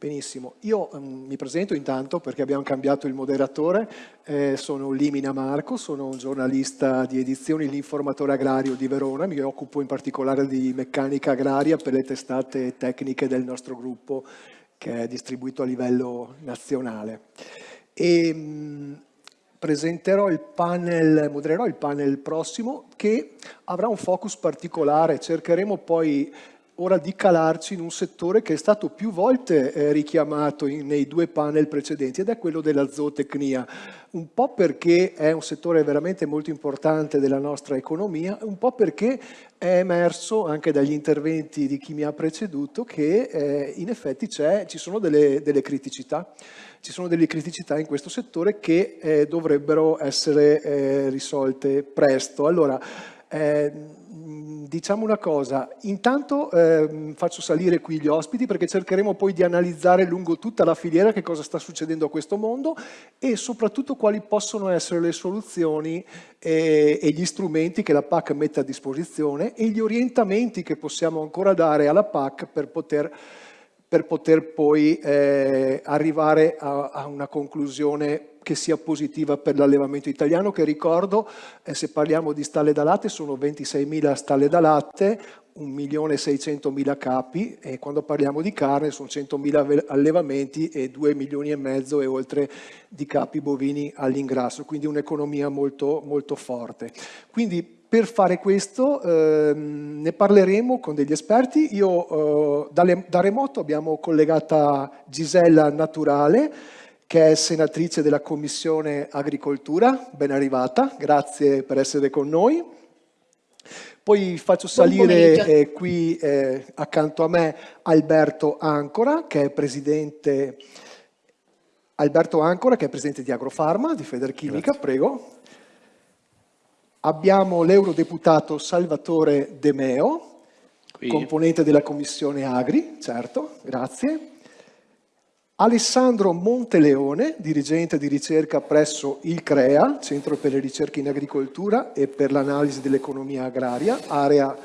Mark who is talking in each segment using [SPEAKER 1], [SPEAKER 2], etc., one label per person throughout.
[SPEAKER 1] Benissimo, io um, mi presento intanto perché abbiamo cambiato il moderatore, eh, sono Limina Marco, sono un giornalista di edizioni L'Informatore Agrario di Verona, mi occupo in particolare di meccanica agraria per le testate tecniche del nostro gruppo che è distribuito a livello nazionale. E, mh, presenterò il panel, modererò il panel prossimo che avrà un focus particolare, cercheremo poi ora di calarci in un settore che è stato più volte eh, richiamato in, nei due panel precedenti ed è quello della zootecnia, un po' perché è un settore veramente molto importante della nostra economia, un po' perché è emerso anche dagli interventi di chi mi ha preceduto che eh, in effetti ci sono delle, delle, criticità. Ci sono delle criticità in questo settore che eh, dovrebbero essere eh, risolte presto. Allora, eh, diciamo una cosa, intanto eh, faccio salire qui gli ospiti perché cercheremo poi di analizzare lungo tutta la filiera che cosa sta succedendo a questo mondo e soprattutto quali possono essere le soluzioni e, e gli strumenti che la PAC mette a disposizione e gli orientamenti che possiamo ancora dare alla PAC per poter per poter poi eh, arrivare a, a, una conclusione che sia positiva per l'allevamento italiano, che ricordo, eh, se parliamo di stalle da latte, sono 26.000 stalle da latte, 1.600.000 capi e quando parliamo di carne sono 100.000 allevamenti e 2 milioni e mezzo e oltre di capi bovini all'ingrasso, quindi un'economia molto, molto forte. Quindi per fare questo eh, ne parleremo con degli esperti. Io eh, da, da remoto abbiamo collegata Gisella Naturale, che è senatrice della Commissione Agricoltura, ben arrivata, grazie per essere con noi. Poi faccio salire eh, qui eh, accanto a me Alberto Ancora, che è presidente, Alberto Ancora, che è presidente di Agrofarma, di Federchimica, grazie. prego. Abbiamo l'eurodeputato Salvatore De Meo, qui. componente della Commissione Agri, certo, grazie. Alessandro Monteleone, dirigente di ricerca presso il CREA, Centro per le ricerche in agricoltura e per l'analisi dell'economia agraria, area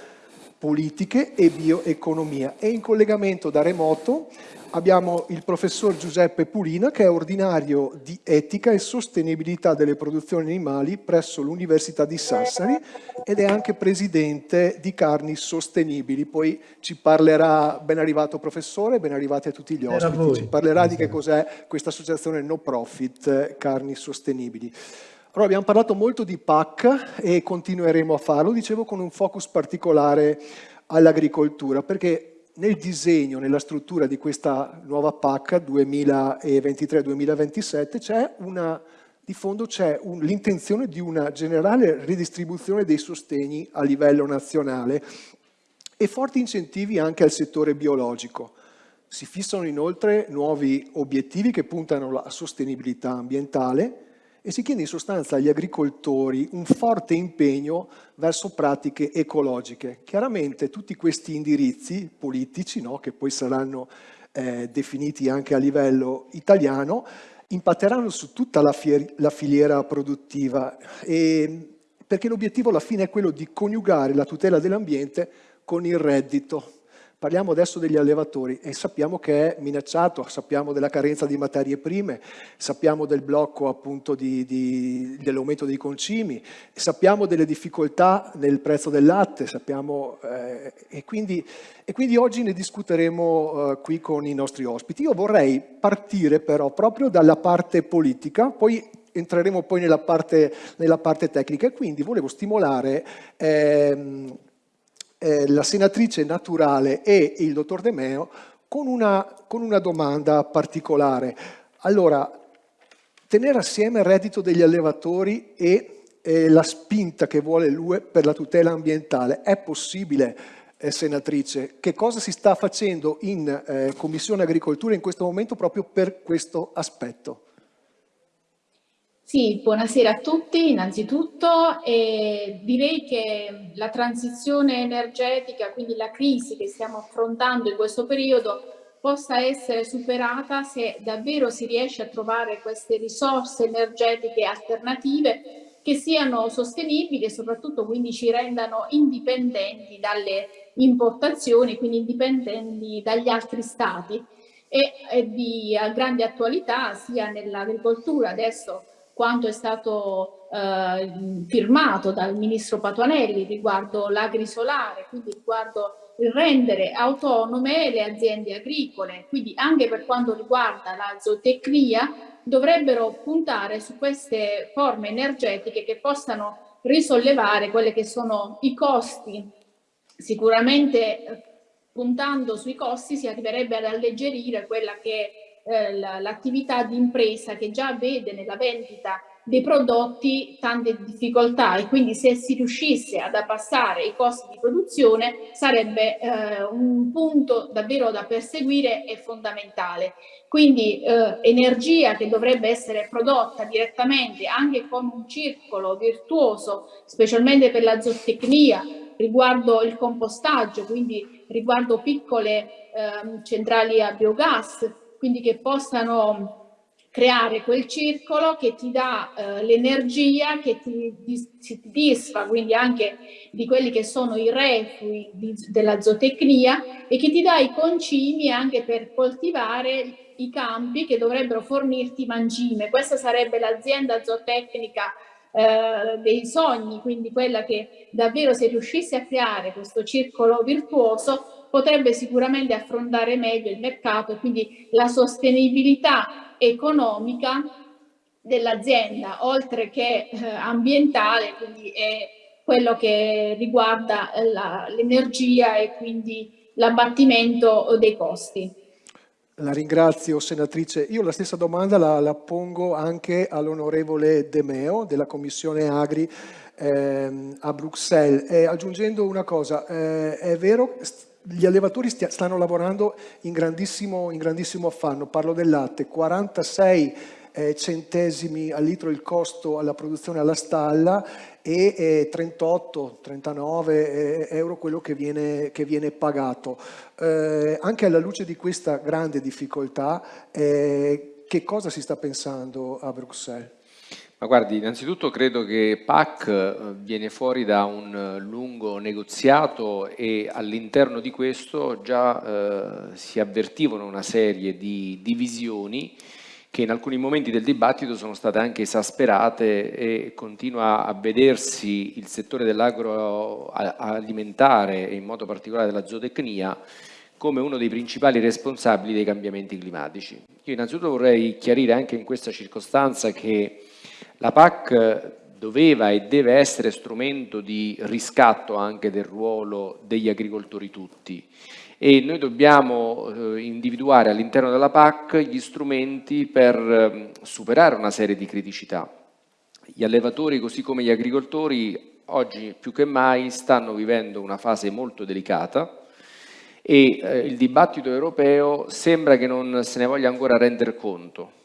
[SPEAKER 1] politiche e bioeconomia. E in collegamento da remoto abbiamo il professor Giuseppe Pulina che è ordinario di etica e sostenibilità delle produzioni animali presso l'Università di Sassari ed è anche presidente di Carni Sostenibili. Poi ci parlerà, ben arrivato professore, ben arrivati a tutti gli ospiti, ci parlerà di che cos'è questa associazione no profit eh, Carni Sostenibili. Allora, abbiamo parlato molto di PAC e continueremo a farlo, dicevo con un focus particolare all'agricoltura, perché nel disegno, nella struttura di questa nuova PAC 2023-2027 c'è una, di fondo c'è l'intenzione di una generale ridistribuzione dei sostegni a livello nazionale e forti incentivi anche al settore biologico. Si fissano inoltre nuovi obiettivi che puntano alla sostenibilità ambientale, e si chiede in sostanza agli agricoltori un forte impegno verso pratiche ecologiche. Chiaramente tutti questi indirizzi politici, no, che poi saranno eh, definiti anche a livello italiano, impatteranno su tutta la, la filiera produttiva, e, perché l'obiettivo alla fine è quello di coniugare la tutela dell'ambiente con il reddito Parliamo adesso degli allevatori e sappiamo che è minacciato, sappiamo della carenza di materie prime, sappiamo del blocco appunto dell'aumento dei concimi, sappiamo delle difficoltà nel prezzo del latte, sappiamo, eh, e, quindi, e, quindi, oggi ne discuteremo eh, qui con i nostri ospiti. Io vorrei partire però proprio dalla parte politica, poi entreremo poi nella parte, nella parte tecnica e quindi volevo stimolare ehm, eh, la senatrice Naturale e il dottor De Meo con una, con una domanda particolare. Allora, tenere assieme il reddito degli allevatori e eh, la spinta che vuole l'UE per la tutela ambientale, è possibile? Eh, senatrice, che cosa si sta facendo in eh, Commissione Agricoltura in questo momento proprio per questo aspetto?
[SPEAKER 2] Sì, buonasera a tutti innanzitutto e direi che la transizione energetica, quindi la crisi che stiamo affrontando in questo periodo possa essere superata se davvero si riesce a trovare queste risorse energetiche alternative che siano sostenibili e soprattutto quindi ci rendano indipendenti dalle importazioni, quindi indipendenti dagli altri stati. E è di grande attualità sia nell'agricoltura adesso quanto è stato eh, firmato dal ministro Patuanelli riguardo l'agrisolare, quindi riguardo il rendere autonome le aziende agricole, quindi anche per quanto riguarda la zootecnia dovrebbero puntare su queste forme energetiche che possano risollevare quelli che sono i costi. Sicuramente eh, puntando sui costi si arriverebbe ad alleggerire quella che è eh, l'attività di impresa che già vede nella vendita dei prodotti tante difficoltà e quindi se si riuscisse ad abbassare i costi di produzione sarebbe eh, un punto davvero da perseguire e fondamentale. Quindi eh, energia che dovrebbe essere prodotta direttamente anche con un circolo virtuoso, specialmente per la zootecnia, riguardo il compostaggio, quindi riguardo piccole eh, centrali a biogas, quindi che possano creare quel circolo che ti dà eh, l'energia, che ti, disfa quindi anche di quelli che sono i refui di, della zootecnia e che ti dà i concimi anche per coltivare i campi che dovrebbero fornirti mangime. Questa sarebbe l'azienda zootecnica eh, dei sogni, quindi quella che davvero se riuscisse a creare questo circolo virtuoso potrebbe sicuramente affrontare meglio il mercato e quindi la sostenibilità economica dell'azienda, oltre che eh, ambientale, quindi è quello che riguarda l'energia e quindi l'abbattimento dei costi.
[SPEAKER 1] La ringrazio senatrice. Io la stessa domanda la, la pongo anche all'onorevole De Meo della Commissione Agri eh, a Bruxelles. Eh, aggiungendo una cosa, eh, è vero gli allevatori stanno lavorando in grandissimo, in grandissimo, affanno, parlo del latte, 46 eh, centesimi al litro il costo alla produzione alla stalla e eh, 38-39 eh, euro quello che viene, che viene pagato. Eh, anche alla luce di questa grande difficoltà, eh, che cosa si sta pensando a Bruxelles?
[SPEAKER 3] Ma guardi, innanzitutto credo che PAC eh, viene fuori da un eh, lungo negoziato e all'interno di questo già eh, si avvertivano una serie di divisioni che in alcuni momenti del dibattito sono state anche esasperate e continua a vedersi il settore dell'agroalimentare e in modo particolare della zootecnia come uno dei principali responsabili dei cambiamenti climatici. Io innanzitutto vorrei chiarire anche in questa circostanza che la PAC doveva e deve essere strumento di riscatto anche del ruolo degli agricoltori tutti e noi dobbiamo eh, individuare all'interno della PAC gli strumenti per eh, superare una serie di criticità. Gli allevatori così come gli agricoltori oggi più che mai stanno vivendo una fase molto delicata e eh, il dibattito europeo sembra che non se ne voglia ancora rendere conto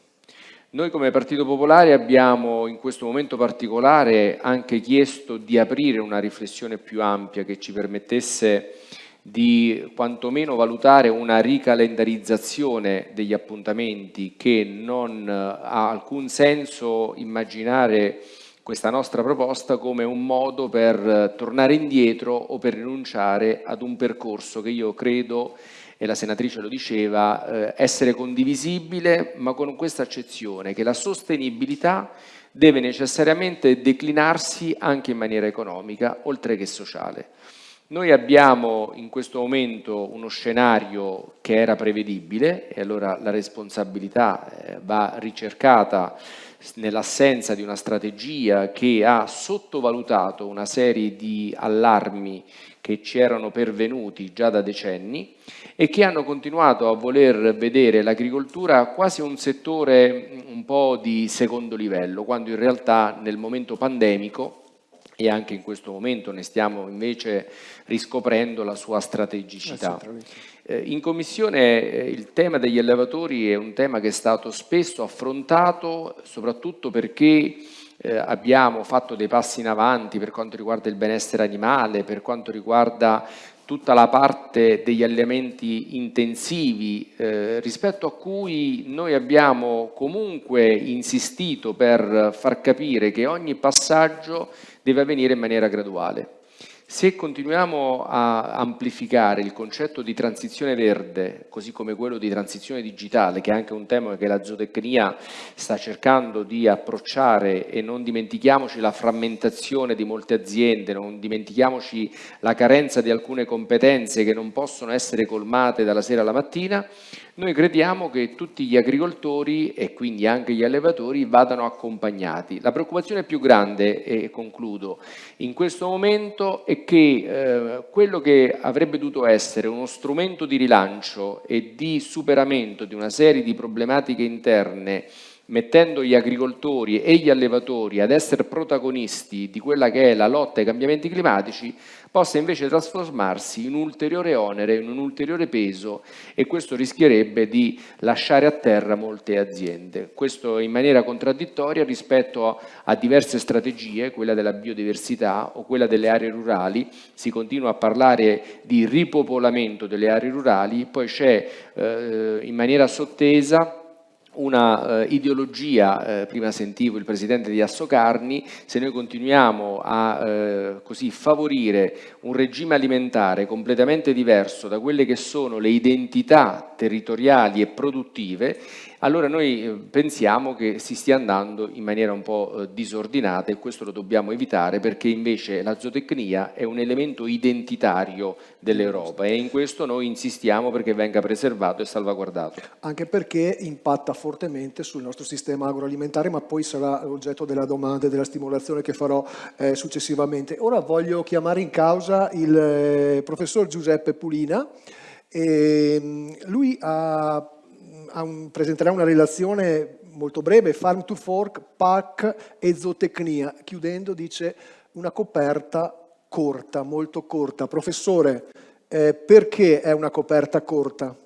[SPEAKER 3] noi come Partito Popolare abbiamo in questo momento particolare anche chiesto di aprire una riflessione più ampia che ci permettesse di quantomeno valutare una ricalendarizzazione degli appuntamenti che non ha alcun senso immaginare questa nostra proposta come un modo per tornare indietro o per rinunciare ad un percorso che io credo e la senatrice lo diceva, eh, essere condivisibile, ma con questa accezione che la sostenibilità deve necessariamente declinarsi anche in maniera economica, oltre che sociale. Noi abbiamo in questo momento uno scenario che era prevedibile e allora la responsabilità eh, va ricercata nell'assenza di una strategia che ha sottovalutato una serie di allarmi che ci erano pervenuti già da decenni e che hanno continuato a voler vedere l'agricoltura quasi un settore un po' di secondo livello, quando in realtà nel momento pandemico e anche in questo momento ne stiamo invece riscoprendo la sua strategicità. Eh, in Commissione eh, il tema degli allevatori è un tema che è stato spesso affrontato soprattutto perché eh, abbiamo fatto dei passi in avanti per quanto riguarda il benessere animale, per quanto riguarda tutta la parte degli allenamenti intensivi eh, rispetto a cui noi abbiamo comunque insistito per far capire che ogni passaggio deve avvenire in maniera graduale. Se continuiamo a amplificare il concetto di transizione verde, così come quello di transizione digitale, che è anche un tema che la zootecnia sta cercando di approcciare e non dimentichiamoci la frammentazione di molte aziende, non dimentichiamoci la carenza di alcune competenze che non possono essere colmate dalla sera alla mattina, noi crediamo che tutti gli agricoltori e quindi anche gli allevatori vadano accompagnati. La preoccupazione più grande, e concludo, in questo momento è che eh, quello che avrebbe dovuto essere uno strumento di rilancio e di superamento di una serie di problematiche interne mettendo gli agricoltori e gli allevatori ad essere protagonisti di quella che è la lotta ai cambiamenti climatici, possa invece trasformarsi in un ulteriore onere, in un ulteriore peso e questo rischierebbe di lasciare a terra molte aziende. Questo in maniera contraddittoria rispetto a, diverse strategie, quella della biodiversità o quella delle aree rurali, si continua a parlare di ripopolamento delle aree rurali, poi c'è eh, in maniera sottesa una eh, ideologia, eh, prima sentivo il presidente di Assocarni, se noi continuiamo a eh, così favorire un regime alimentare completamente diverso da quelle che sono le identità territoriali e produttive allora noi eh, pensiamo che si stia andando in maniera un po' eh, disordinata e questo lo dobbiamo evitare perché invece la zootecnia è un elemento identitario dell'Europa e in questo noi insistiamo perché venga preservato e salvaguardato.
[SPEAKER 1] Anche perché impatta fortemente sul nostro sistema agroalimentare ma poi sarà oggetto della domanda e della stimolazione che farò eh, successivamente. Ora voglio chiamare in causa il eh, professor Giuseppe Pulina. E, ehm, lui ha un, presenterà una relazione molto breve, Farm to Fork, PAC e zootecnia. Chiudendo dice una coperta corta, molto corta. Professore, eh, perché è una coperta corta?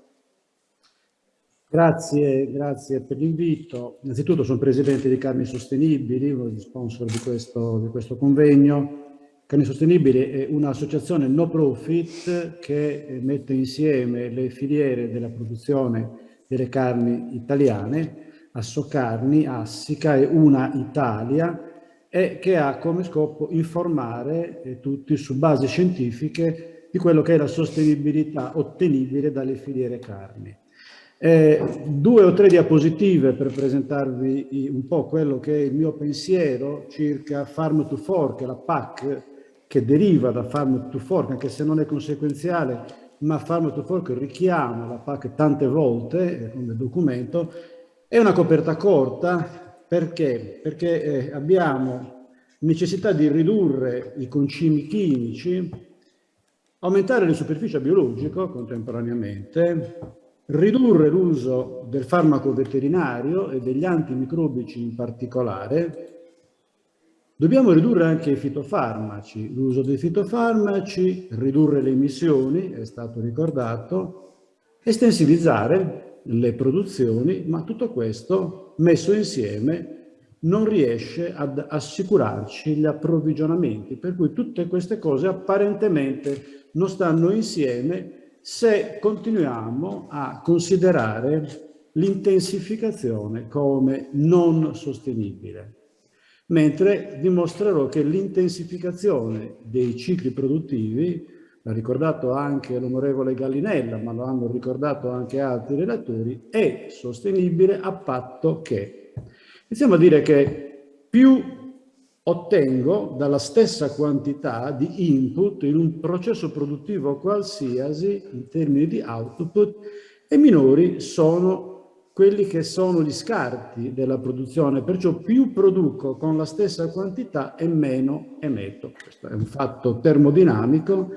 [SPEAKER 4] Grazie, grazie per l'invito. Innanzitutto sono presidente di Carni Sostenibili, uno degli sponsor di questo, di questo convegno. Carni Sostenibili è un'associazione no profit che mette insieme le filiere della produzione delle carni italiane, Assocarni, Assica e Una Italia, e che ha come scopo informare eh, tutti su basi scientifiche di quello che è la sostenibilità ottenibile dalle filiere carni. Eh, due o tre diapositive per presentarvi un po' quello che è il mio pensiero circa Farm to Fork, la PAC che deriva da Farm to Fork, anche se non è conseguenziale ma Farm to Fork richiama la PAC tante volte come documento, è una coperta corta perché? Perché eh, abbiamo necessità di ridurre i concimi chimici, aumentare le superfici biologico contemporaneamente, ridurre l'uso del farmaco veterinario e degli antimicrobici in particolare, Dobbiamo ridurre anche i fitofarmaci, l'uso dei fitofarmaci, ridurre le emissioni, è stato ricordato, estensivizzare le produzioni, ma tutto questo messo insieme non riesce ad assicurarci gli approvvigionamenti, per cui tutte queste cose apparentemente non stanno insieme se continuiamo a considerare l'intensificazione come non sostenibile mentre dimostrerò che l'intensificazione dei cicli produttivi, l'ha ricordato anche l'onorevole Gallinella, ma lo hanno ricordato anche altri relatori, è sostenibile a patto che. Iniziamo a dire che più ottengo dalla stessa quantità di input in un processo produttivo qualsiasi in termini di output e minori sono quelli che sono gli scarti della produzione, perciò più produco con la stessa quantità e meno emetto. Questo è un fatto termodinamico,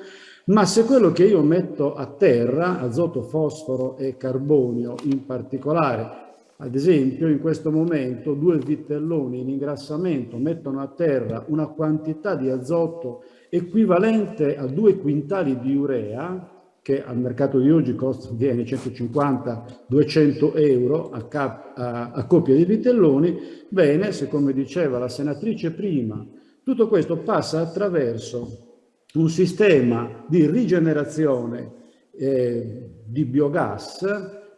[SPEAKER 4] ma se quello che io metto a terra, azoto, fosforo e carbonio in particolare, ad esempio in questo momento due vitelloni in ingrassamento mettono a terra una quantità di azoto equivalente a due quintali di urea, che al mercato di oggi costa, viene 150-200 euro a, cap, a, a coppia di vitelloni, bene, se come diceva la senatrice prima, tutto questo passa attraverso un sistema di rigenerazione eh, di biogas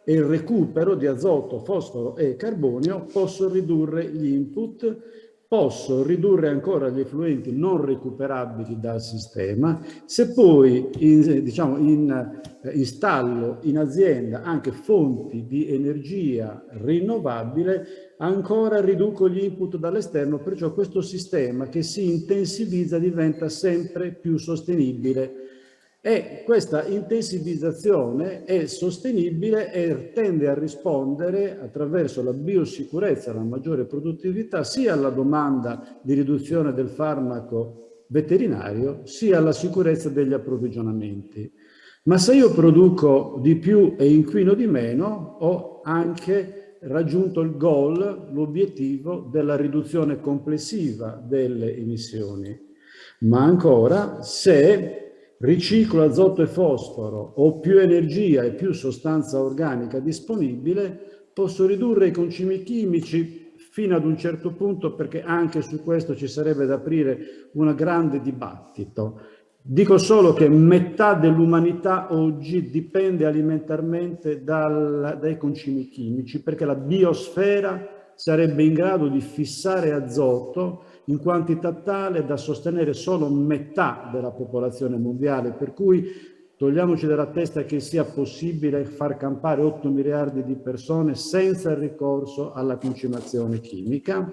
[SPEAKER 4] e il recupero di azoto, fosforo e carbonio, posso ridurre gli input posso ridurre ancora gli effluenti non recuperabili dal sistema, se poi in, diciamo, in, eh, installo in azienda anche fonti di energia rinnovabile, ancora riduco gli input dall'esterno, perciò questo sistema che si intensivizza diventa sempre più sostenibile e questa intensivizzazione è sostenibile e tende a rispondere attraverso la biosicurezza, la maggiore produttività, sia alla domanda di riduzione del farmaco veterinario, sia alla sicurezza degli approvvigionamenti. Ma se io produco di più e inquino di meno, ho anche raggiunto il goal, l'obiettivo della riduzione complessiva delle emissioni. Ma ancora, se riciclo azoto e fosforo, ho più energia e più sostanza organica disponibile, posso ridurre i concimi chimici fino ad un certo punto perché anche su questo ci sarebbe da aprire un grande dibattito. Dico solo che metà dell'umanità oggi dipende alimentarmente dal, dai concimi chimici perché la biosfera sarebbe in grado di fissare azoto in quantità tale da sostenere solo metà della popolazione mondiale, per cui togliamoci dalla testa che sia possibile far campare 8 miliardi di persone senza il ricorso alla concimazione chimica.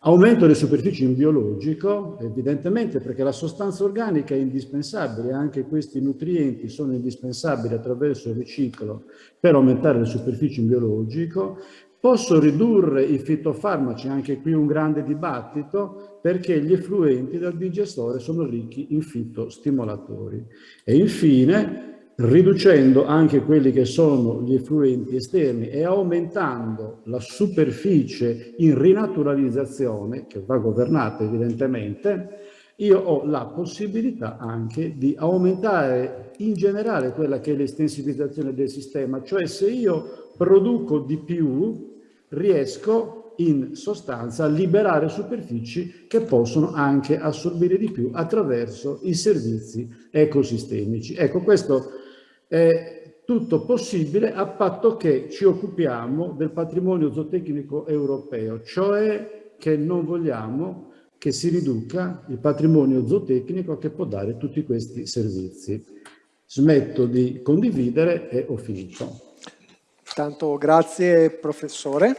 [SPEAKER 4] Aumento delle superfici in biologico, evidentemente perché la sostanza organica è indispensabile, anche questi nutrienti sono indispensabili attraverso il riciclo per aumentare le superfici in biologico, Posso ridurre i fitofarmaci, anche qui un grande dibattito, perché gli effluenti dal digestore sono ricchi in fitostimolatori. E infine, riducendo anche quelli che sono gli effluenti esterni e aumentando la superficie in rinaturalizzazione, che va governata evidentemente, io ho la possibilità anche di aumentare in generale quella che è l'estensivizzazione del sistema, cioè se io produco di più, riesco in sostanza a liberare superfici che possono anche assorbire di più attraverso i servizi ecosistemici. Ecco, questo è tutto possibile a patto che ci occupiamo del patrimonio zootecnico europeo, cioè che non vogliamo che si riduca il patrimonio zootecnico che può dare tutti questi servizi. Smetto di condividere e ho finito.
[SPEAKER 1] Tanto grazie professore.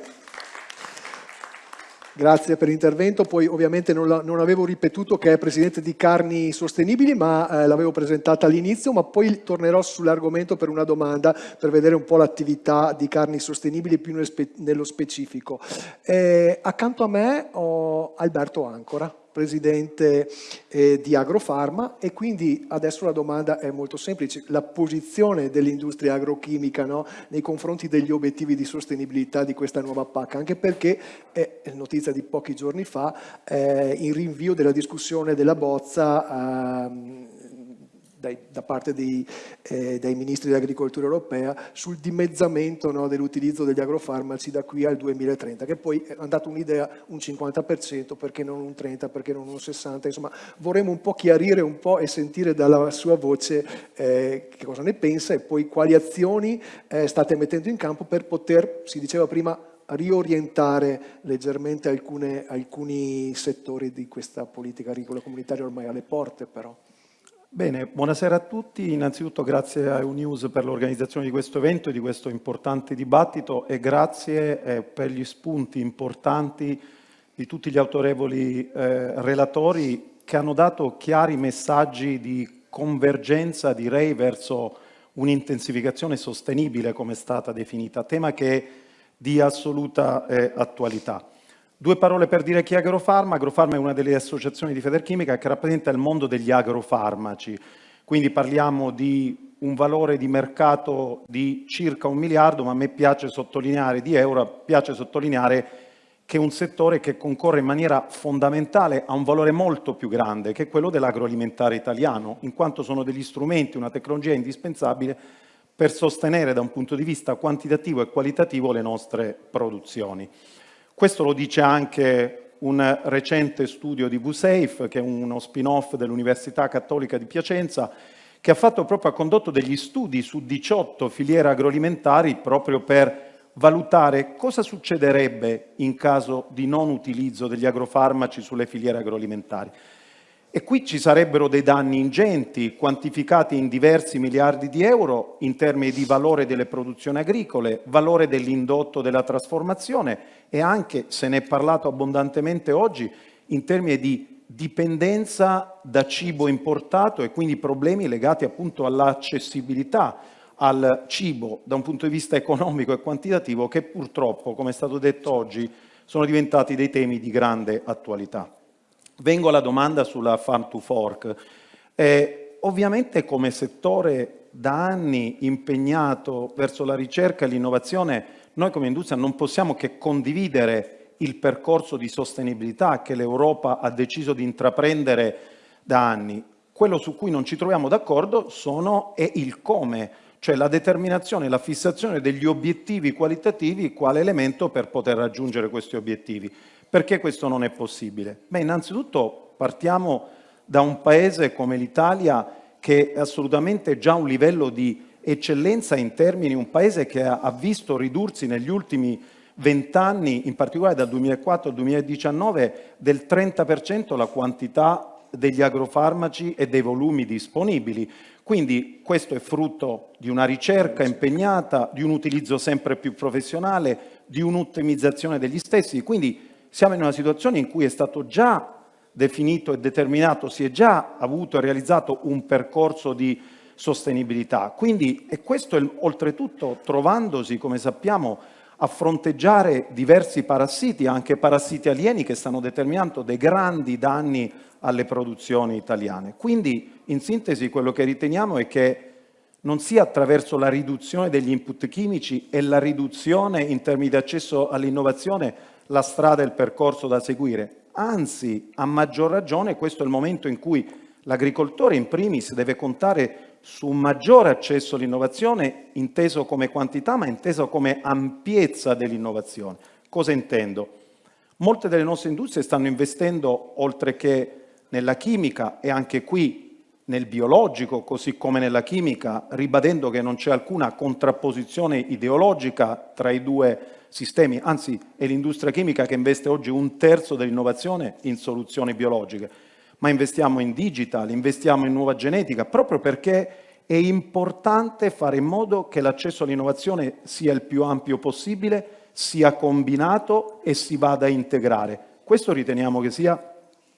[SPEAKER 1] Grazie per l'intervento, poi ovviamente non, la, non, avevo ripetuto che è presidente di Carni Sostenibili, ma eh, l'avevo presentata all'inizio, ma poi tornerò sull'argomento per una domanda, per vedere un po' l'attività di Carni Sostenibili più nello specifico. Eh, accanto a me ho Alberto Ancora presidente eh, di Agrofarma. E quindi adesso la domanda è molto semplice, la posizione dell'industria agrochimica no, nei confronti degli obiettivi di sostenibilità di questa nuova PAC, anche perché è notizia di pochi giorni fa eh, in rinvio della discussione della bozza ehm, dai, da parte dei, eh, dei, ministri dell'agricoltura europea sul dimezzamento no, dell'utilizzo degli agrofarmaci da qui al 2030, che poi è andata un'idea un 50%, perché non un 30%, perché non un 60%, insomma vorremmo un po' chiarire un po' e sentire dalla sua voce eh, che cosa ne pensa e poi quali azioni eh, state mettendo in campo per poter, si diceva prima, riorientare leggermente alcune, alcuni settori di questa politica agricola comunitaria ormai alle porte però.
[SPEAKER 5] Bene, buonasera a tutti. Innanzitutto grazie a EUNews per l'organizzazione di questo evento e di questo importante dibattito e grazie eh, per gli spunti importanti di tutti gli autorevoli eh, relatori che hanno dato chiari messaggi di convergenza, direi, verso un'intensificazione sostenibile, come è stata definita, tema che è di assoluta eh, attualità. Due parole per dire chi è Agrofarma. Agrofarma è una delle associazioni di Federchimica che rappresenta il mondo degli agrofarmaci. Quindi parliamo di un valore di mercato di circa un miliardo, ma a me piace sottolineare, di euro, piace sottolineare che è un settore che concorre in maniera fondamentale a un valore molto più grande, che è quello dell'agroalimentare italiano, in quanto sono degli strumenti, una tecnologia indispensabile per sostenere da un punto di vista quantitativo e qualitativo le nostre produzioni. Questo lo dice anche un recente studio di VSAFE, che è uno spin-off dell'Università Cattolica di Piacenza, che ha fatto proprio, ha condotto degli studi su 18 filiere agroalimentari proprio per valutare cosa succederebbe in caso di non utilizzo degli agrofarmaci sulle filiere agroalimentari. E qui ci sarebbero dei danni ingenti, quantificati in diversi miliardi di euro in termini di valore delle produzioni agricole, valore dell'indotto della trasformazione e anche, se ne è parlato abbondantemente oggi, in termini di dipendenza da cibo importato e quindi problemi legati appunto all'accessibilità al cibo da un punto di vista economico e quantitativo che purtroppo, come è stato detto oggi, sono diventati dei temi di grande attualità. Vengo alla domanda sulla farm to fork. Eh, ovviamente come settore da anni impegnato verso la ricerca e l'innovazione, noi come industria non possiamo che condividere il percorso di sostenibilità che l'Europa ha deciso di intraprendere da anni. Quello su cui non ci troviamo d'accordo è il come, cioè la determinazione la fissazione degli obiettivi qualitativi quale elemento per poter raggiungere questi obiettivi. Perché questo non è possibile? Beh, innanzitutto partiamo da un paese come l'Italia che è assolutamente già un livello di eccellenza in termini, un paese che ha visto ridursi negli ultimi vent'anni, in particolare dal 2004 al 2019, del 30% la quantità degli agrofarmaci e dei volumi disponibili. Quindi questo è frutto di una ricerca impegnata, di un utilizzo sempre più professionale, di un'ottimizzazione degli stessi. Quindi siamo in una situazione in cui è stato già definito e determinato, si è già avuto e realizzato un percorso di sostenibilità. Quindi, e questo è, oltretutto trovandosi, come sappiamo, a fronteggiare diversi parassiti, anche parassiti alieni che stanno determinando dei grandi danni alle produzioni italiane. Quindi, in sintesi, quello che riteniamo è che non sia attraverso la riduzione degli input chimici e la riduzione in termini di accesso all'innovazione la strada e il percorso da seguire. Anzi, a maggior ragione, questo è il momento in cui l'agricoltore in primis deve contare su un maggiore accesso all'innovazione, inteso come quantità, ma inteso come ampiezza dell'innovazione. Cosa intendo? Molte delle nostre industrie stanno investendo, oltre che nella chimica e anche qui nel biologico, così come nella chimica, ribadendo che non c'è alcuna contrapposizione ideologica tra i due sistemi, anzi è l'industria chimica che investe oggi un terzo dell'innovazione in soluzioni biologiche, ma investiamo in digital, investiamo in nuova genetica, proprio perché è importante fare in modo che l'accesso all'innovazione sia il più ampio possibile, sia combinato e si vada a integrare. Questo riteniamo che sia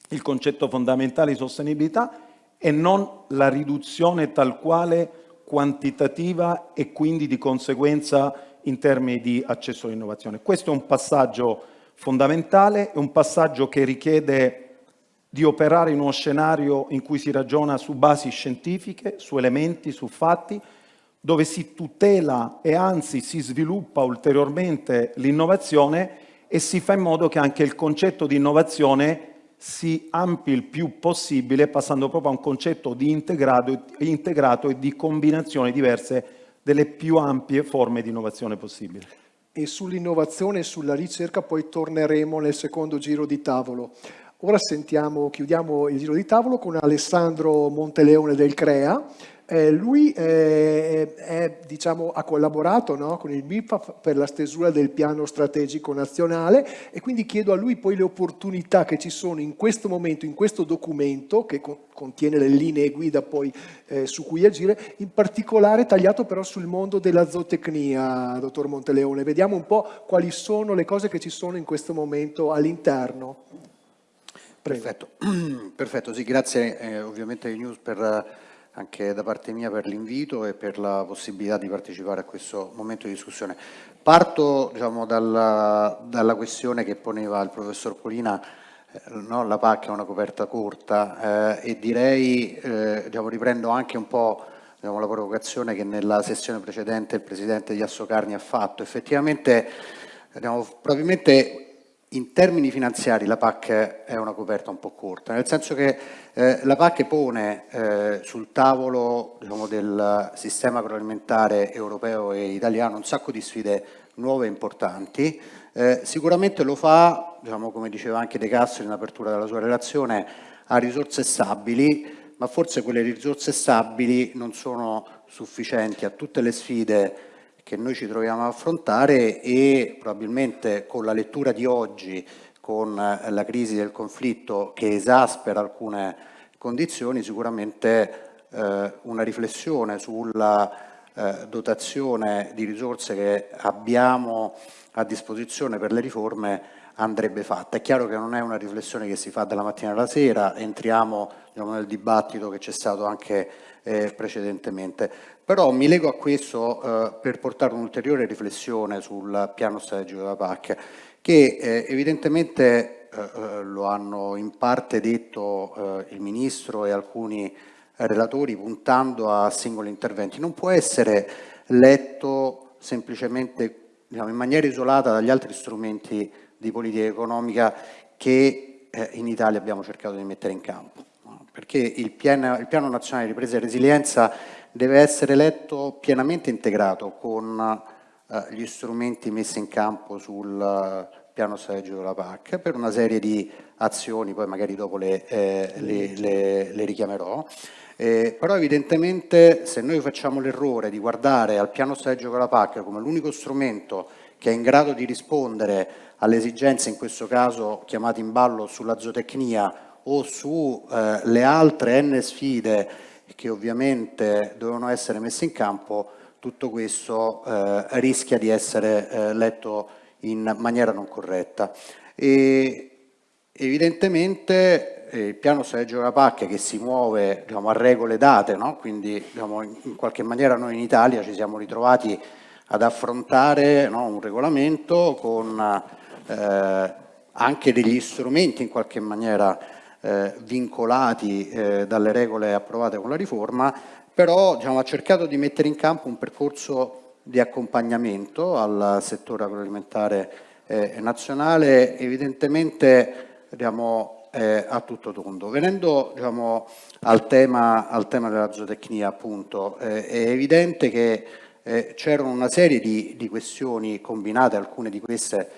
[SPEAKER 5] il concetto fondamentale di sostenibilità e non la riduzione tal quale quantitativa e quindi di conseguenza in termini di accesso all'innovazione. Questo è un passaggio fondamentale, è un passaggio che richiede di operare in uno scenario in cui si ragiona su basi scientifiche, su elementi, su fatti, dove si tutela e anzi si sviluppa ulteriormente l'innovazione e si fa in modo che anche il concetto di innovazione si ampi il più possibile passando proprio a un concetto di integrato, integrato e di combinazioni diverse delle più ampie forme di innovazione possibile.
[SPEAKER 1] E sull'innovazione e sulla ricerca poi torneremo nel secondo giro di tavolo. Ora sentiamo, chiudiamo il giro di tavolo con Alessandro Monteleone del CREA, eh, lui eh, è, diciamo, ha collaborato no, con il MIPAF per la stesura del piano strategico nazionale e quindi chiedo a lui poi le opportunità che ci sono in questo momento, in questo documento che co contiene le linee guida poi eh, su cui agire, in particolare tagliato però sul mondo della zootecnia, dottor Monteleone. Vediamo un po' quali sono le cose che ci sono in questo momento all'interno.
[SPEAKER 6] Perfetto. Perfetto, sì, grazie eh, ovviamente ai News per anche da parte mia per l'invito e per la possibilità di partecipare a questo momento di discussione. Parto diciamo, dalla, dalla, questione che poneva il professor Polina, eh, no? la PAC è una coperta corta eh, e direi, eh, diciamo, riprendo anche un po' diciamo, la provocazione che nella sessione precedente il Presidente di Assocarni ha fatto. Effettivamente, diciamo, probabilmente in termini finanziari la PAC è una coperta un po' corta, nel senso che eh, la PAC pone eh, sul tavolo diciamo, del sistema agroalimentare europeo e italiano un sacco di sfide nuove e importanti, eh, sicuramente lo fa, diciamo, come diceva anche De Castro in apertura della sua relazione, a risorse stabili, ma forse quelle risorse stabili non sono sufficienti a tutte le sfide che noi ci troviamo a affrontare e probabilmente con la lettura di oggi, con la crisi del conflitto che esaspera alcune condizioni, sicuramente eh, una riflessione sulla eh, dotazione di risorse che abbiamo a disposizione per le riforme andrebbe fatta. È chiaro che non è una riflessione che si fa dalla mattina alla sera, entriamo diciamo, nel dibattito che c'è stato anche eh, precedentemente, però mi lego a questo eh, per portare un'ulteriore riflessione sul piano strategico della PAC, che eh, evidentemente eh, eh, lo hanno in parte detto il Ministro e alcuni relatori puntando a singoli interventi, non può essere letto semplicemente diciamo, in maniera isolata dagli altri strumenti di politica economica che eh, in Italia abbiamo cercato di mettere in campo. Perché il piano, il piano nazionale di ripresa e resilienza deve essere letto pienamente integrato con eh, gli strumenti messi in campo sul piano strategico della PAC per una serie di azioni, poi magari dopo le, eh, le, le, le richiamerò. Eh, però evidentemente se noi facciamo l'errore di guardare al piano strategico della PAC come l'unico strumento che è in grado di rispondere alle esigenze, in questo caso chiamate in ballo sulla zootecnia o sulle eh, altre N sfide che ovviamente dovevano essere messe in campo, tutto questo eh, rischia di essere eh, letto in maniera non corretta. E evidentemente eh, il piano strategico della PAC che si muove diciamo, a regole date, no? quindi diciamo, in qualche maniera noi in Italia ci siamo ritrovati ad affrontare no, un regolamento con eh, anche degli strumenti in qualche maniera eh, vincolati eh, dalle regole approvate con la riforma, però diciamo, ha cercato di mettere in campo un percorso di accompagnamento al settore agroalimentare eh, nazionale, evidentemente diciamo, eh, a tutto tondo. Venendo diciamo, al, tema, al, tema, della zootecnia, appunto, eh, è evidente che eh, c'erano una serie di, di, questioni combinate, alcune di queste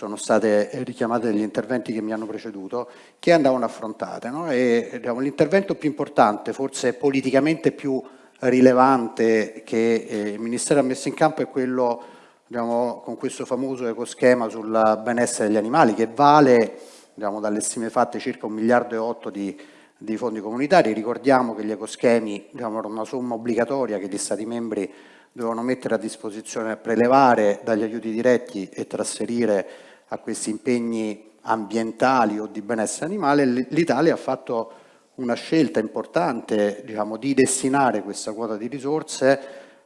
[SPEAKER 6] sono state richiamate negli interventi che mi hanno preceduto, che andavano affrontate. No? Diciamo, l'intervento più importante, forse politicamente più rilevante che eh, il Ministero ha messo in campo è quello diciamo, con questo famoso ecoschema sul benessere degli animali che vale abbiamo dalle stime fatte circa un miliardo e otto di, di fondi comunitari, ricordiamo che gli ecoschemi diciamo, erano una somma obbligatoria che gli Stati membri dovevano mettere a disposizione, prelevare dagli aiuti diretti e trasferire a questi impegni ambientali o di benessere animale, l'Italia ha fatto una scelta importante diciamo, di destinare questa quota di risorse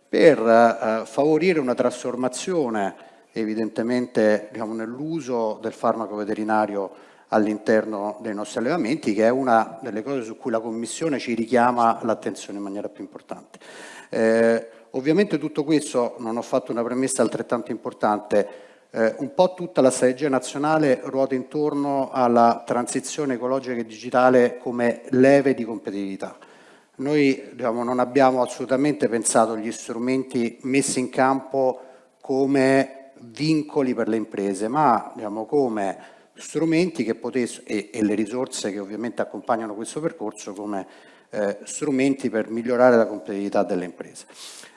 [SPEAKER 6] per eh, favorire una trasformazione evidentemente diciamo, nell'uso del farmaco veterinario all'interno dei nostri allevamenti, che è una delle cose su cui la Commissione ci richiama l'attenzione in maniera più importante. Eh, ovviamente tutto questo, non ho fatto una premessa altrettanto importante, eh, un po' tutta la strategia nazionale ruota intorno alla transizione ecologica e digitale come leve di competitività. Noi diciamo, non abbiamo assolutamente pensato agli strumenti messi in campo come vincoli per le imprese, ma diciamo, come strumenti che potessero, e, e, le risorse che ovviamente accompagnano questo percorso come eh, strumenti per migliorare la competitività delle imprese.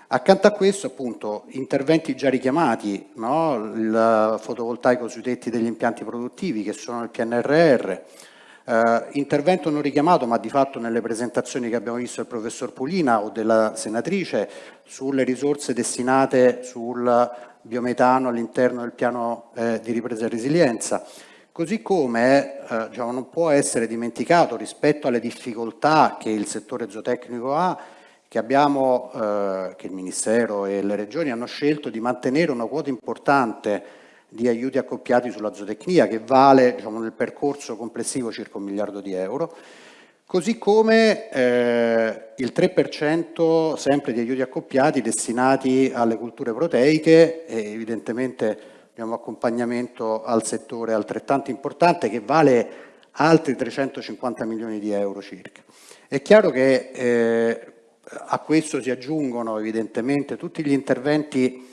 [SPEAKER 6] Accanto a questo appunto interventi già richiamati, no? il fotovoltaico sui tetti degli impianti produttivi che sono nel PNRR, eh, intervento non richiamato ma di fatto nelle presentazioni che abbiamo visto del professor Pulina o della senatrice sulle risorse destinate sul biometano all'interno del piano eh, di ripresa e resilienza, Così come eh, diciamo, non può essere dimenticato rispetto alle difficoltà che il settore zootecnico ha, che, abbiamo, eh, che il Ministero e le Regioni hanno scelto di mantenere una quota importante di aiuti accoppiati sulla zootecnia che vale diciamo, nel percorso complessivo circa un miliardo di euro, così come eh, il 3% sempre di aiuti accoppiati destinati alle culture proteiche e evidentemente abbiamo accompagnamento al settore altrettanto importante che vale altri 350 milioni di euro circa. È chiaro che eh, a questo si aggiungono evidentemente tutti gli interventi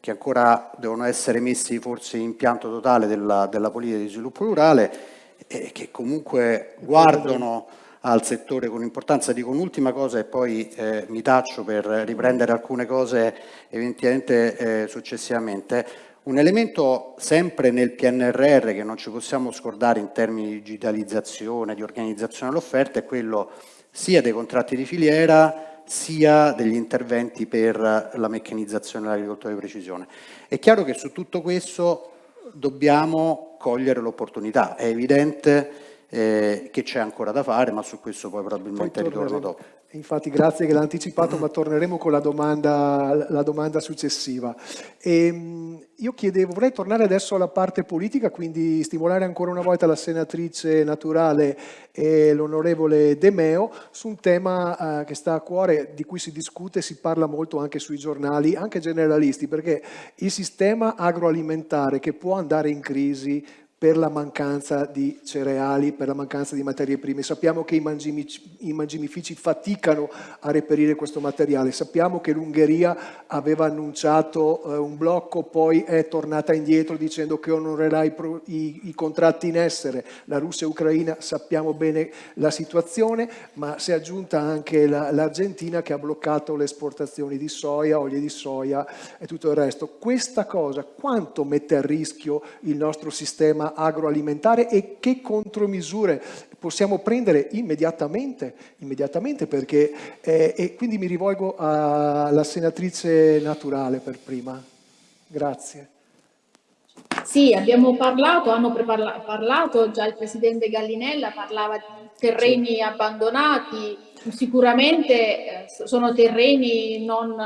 [SPEAKER 6] che ancora devono essere messi forse in pianto totale della, della politica di sviluppo rurale e che comunque guardano al settore con importanza. Dico un'ultima cosa e poi eh, mi taccio per riprendere alcune cose eventualmente eh, successivamente. Un elemento sempre nel PNRR che non ci possiamo scordare in termini di digitalizzazione, di organizzazione dell'offerta è quello sia dei contratti di filiera sia degli interventi per la meccanizzazione dell'agricoltura di precisione. È chiaro che su tutto questo dobbiamo cogliere l'opportunità, è evidente eh, che c'è ancora da fare, ma su questo poi probabilmente poi ritorno dopo.
[SPEAKER 1] Infatti grazie che l'ha anticipato, ma torneremo con la domanda, la domanda successiva. E, ehm, io chiedevo, vorrei tornare adesso alla parte politica, quindi stimolare ancora una volta la senatrice Naturale e l'onorevole De Meo su un tema eh, che sta a cuore, di cui si discute, si parla molto anche sui giornali, anche generalisti, perché il sistema agroalimentare che può andare in crisi per la mancanza di cereali, per la mancanza di materie prime. Sappiamo che i, mangimici, i mangimifici faticano a reperire questo materiale, sappiamo che l'Ungheria aveva annunciato eh, un blocco, poi è tornata indietro dicendo che onorerà i, i, i contratti in essere. La Russia e l'Ucraina sappiamo bene la situazione, ma si è aggiunta anche l'Argentina la, che ha bloccato le esportazioni di soia, olio di soia e tutto il resto. Questa cosa quanto mette a rischio il nostro sistema agroalimentare e che contromisure possiamo prendere immediatamente, immediatamente perché, eh, e quindi mi rivolgo alla senatrice Naturale per prima. Grazie.
[SPEAKER 2] Sì, abbiamo parlato, hanno parlato già il Presidente Gallinella, parlava di terreni abbandonati, sicuramente eh, sono terreni non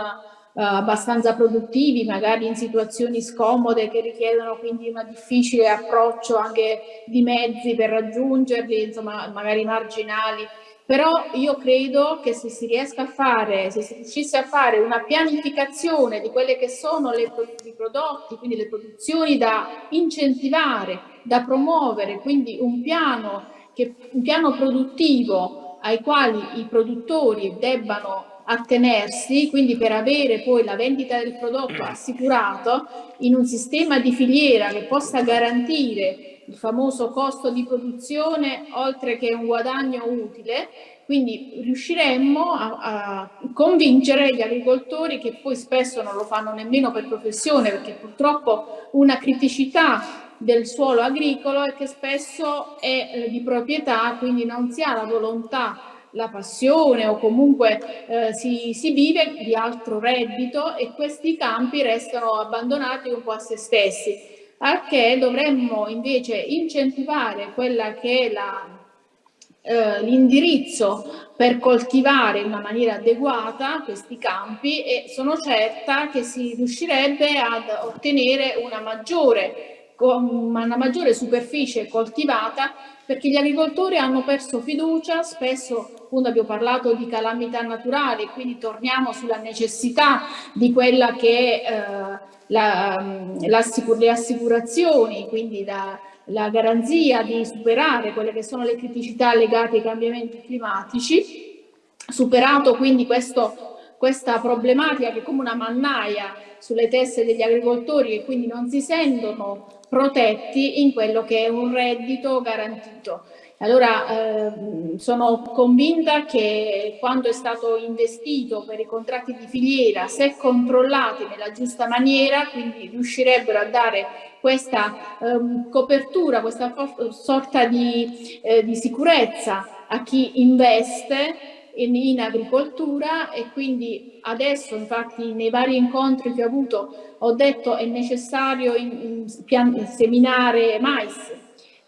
[SPEAKER 2] abbastanza produttivi, magari in situazioni scomode che richiedono quindi un difficile approccio anche di mezzi per raggiungerli, insomma magari marginali. Però io credo che se si riesca a fare, se si riuscisse a fare una pianificazione di quelle che sono le, i prodotti, quindi le produzioni da incentivare, da promuovere, quindi un piano, che, un piano produttivo ai quali i produttori debbano attenersi, quindi per avere poi la vendita del prodotto assicurato in un sistema di filiera che possa garantire il famoso costo di produzione oltre che un guadagno utile, quindi riusciremmo a, a, convincere gli agricoltori che poi spesso non lo fanno nemmeno per professione perché purtroppo una criticità del suolo agricolo è che spesso è eh, di proprietà, quindi non si ha la volontà la passione o comunque eh, si, si, vive di altro reddito e questi campi restano abbandonati un po' a se stessi, al che dovremmo invece incentivare quella che è eh, l'indirizzo per coltivare in una maniera adeguata questi campi e sono certa che si riuscirebbe ad ottenere una maggiore, una maggiore superficie coltivata perché gli agricoltori hanno perso fiducia, spesso appunto abbiamo parlato di calamità naturali, quindi torniamo sulla necessità di quella che è eh, la, mm, le assicurazioni, quindi la, la garanzia di superare quelle che sono le criticità legate ai cambiamenti climatici, superato quindi questo, questa problematica che è come una mannaia sulle teste degli agricoltori e quindi non si sentono protetti in quello che è un reddito garantito. Allora eh, sono convinta che quando è stato investito per i contratti di filiera, se controllati nella giusta maniera, quindi riuscirebbero a dare questa eh, copertura, questa sorta di, eh, di sicurezza a chi investe in, agricoltura e quindi adesso infatti nei vari incontri che ho avuto ho detto è necessario in, in, seminare mais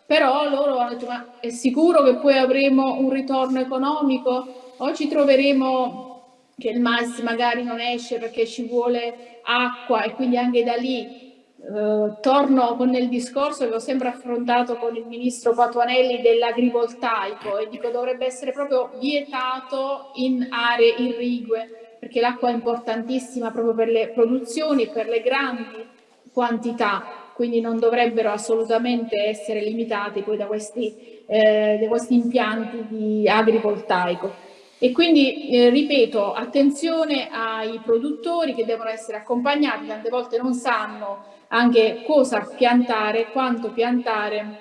[SPEAKER 2] però loro hanno detto ma è sicuro che poi avremo un ritorno economico? O ci troveremo che il mais magari non esce perché ci vuole acqua e quindi anche da lì Uh, torno con il discorso che ho sempre affrontato con il ministro Patuanelli dell'agrivoltaico e dico dovrebbe essere proprio vietato in aree irrigue perché l'acqua è importantissima proprio per le produzioni e per le grandi quantità quindi non dovrebbero assolutamente essere limitati poi da questi, eh, da questi impianti di agrivoltaico. E quindi, eh, ripeto, attenzione ai produttori che devono essere accompagnati, tante volte non sanno anche cosa piantare, quanto piantare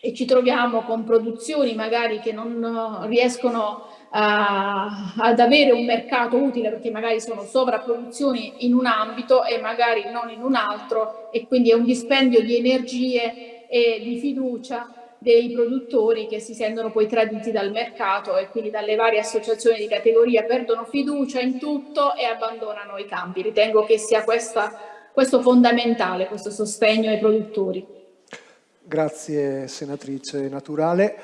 [SPEAKER 2] e ci troviamo con produzioni magari che non riescono a, ad avere un mercato utile perché magari sono sovrapproduzioni in un ambito e magari non in un altro e quindi è un dispendio di energie e di fiducia dei produttori che si sentono poi traditi dal mercato e quindi dalle varie associazioni di categoria perdono fiducia in tutto e abbandonano i campi. Ritengo che sia questa, questo fondamentale, questo sostegno ai produttori.
[SPEAKER 1] Grazie senatrice Naturale.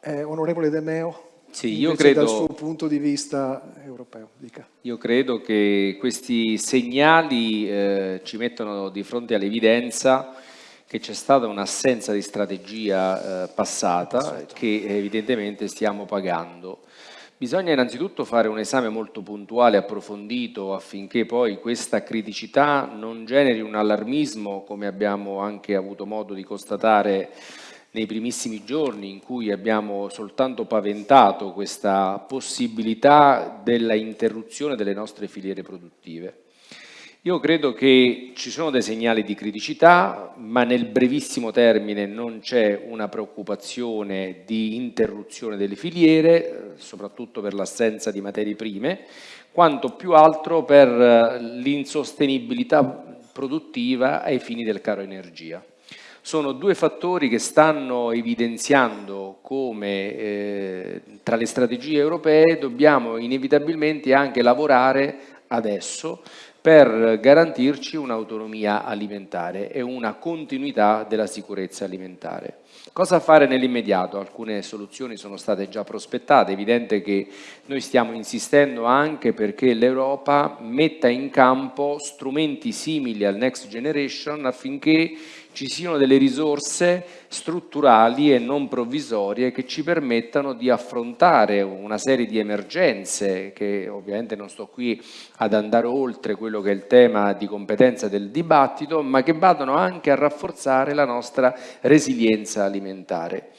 [SPEAKER 1] Eh, onorevole De Meo,
[SPEAKER 3] sì, io credo,
[SPEAKER 1] dal suo punto di vista europeo. Dica.
[SPEAKER 3] Io credo che questi segnali eh, ci mettono di fronte all'evidenza che c'è stata un'assenza di strategia eh, passata che evidentemente stiamo pagando. Bisogna innanzitutto fare un esame molto puntuale, approfondito, affinché poi questa criticità non generi un allarmismo, come abbiamo anche avuto modo di constatare nei primissimi giorni in cui abbiamo soltanto paventato questa possibilità della interruzione delle nostre filiere produttive. Io credo che ci sono dei segnali di criticità, ma nel brevissimo termine non c'è una preoccupazione di interruzione delle filiere, soprattutto per l'assenza di materie prime, quanto più altro per l'insostenibilità produttiva ai fini del caro energia. Sono due fattori che stanno evidenziando come eh, tra le strategie europee dobbiamo inevitabilmente anche lavorare adesso per garantirci un'autonomia alimentare e una continuità della sicurezza alimentare. Cosa fare nell'immediato? Alcune soluzioni sono state già prospettate, è evidente che noi stiamo insistendo anche perché l'Europa metta in campo strumenti simili al Next Generation affinché ci siano delle risorse strutturali e non provvisorie che ci permettano di affrontare una serie di emergenze che ovviamente non sto qui ad andare oltre quello che è il tema di competenza del dibattito ma che vadano anche a rafforzare la nostra resilienza alimentare.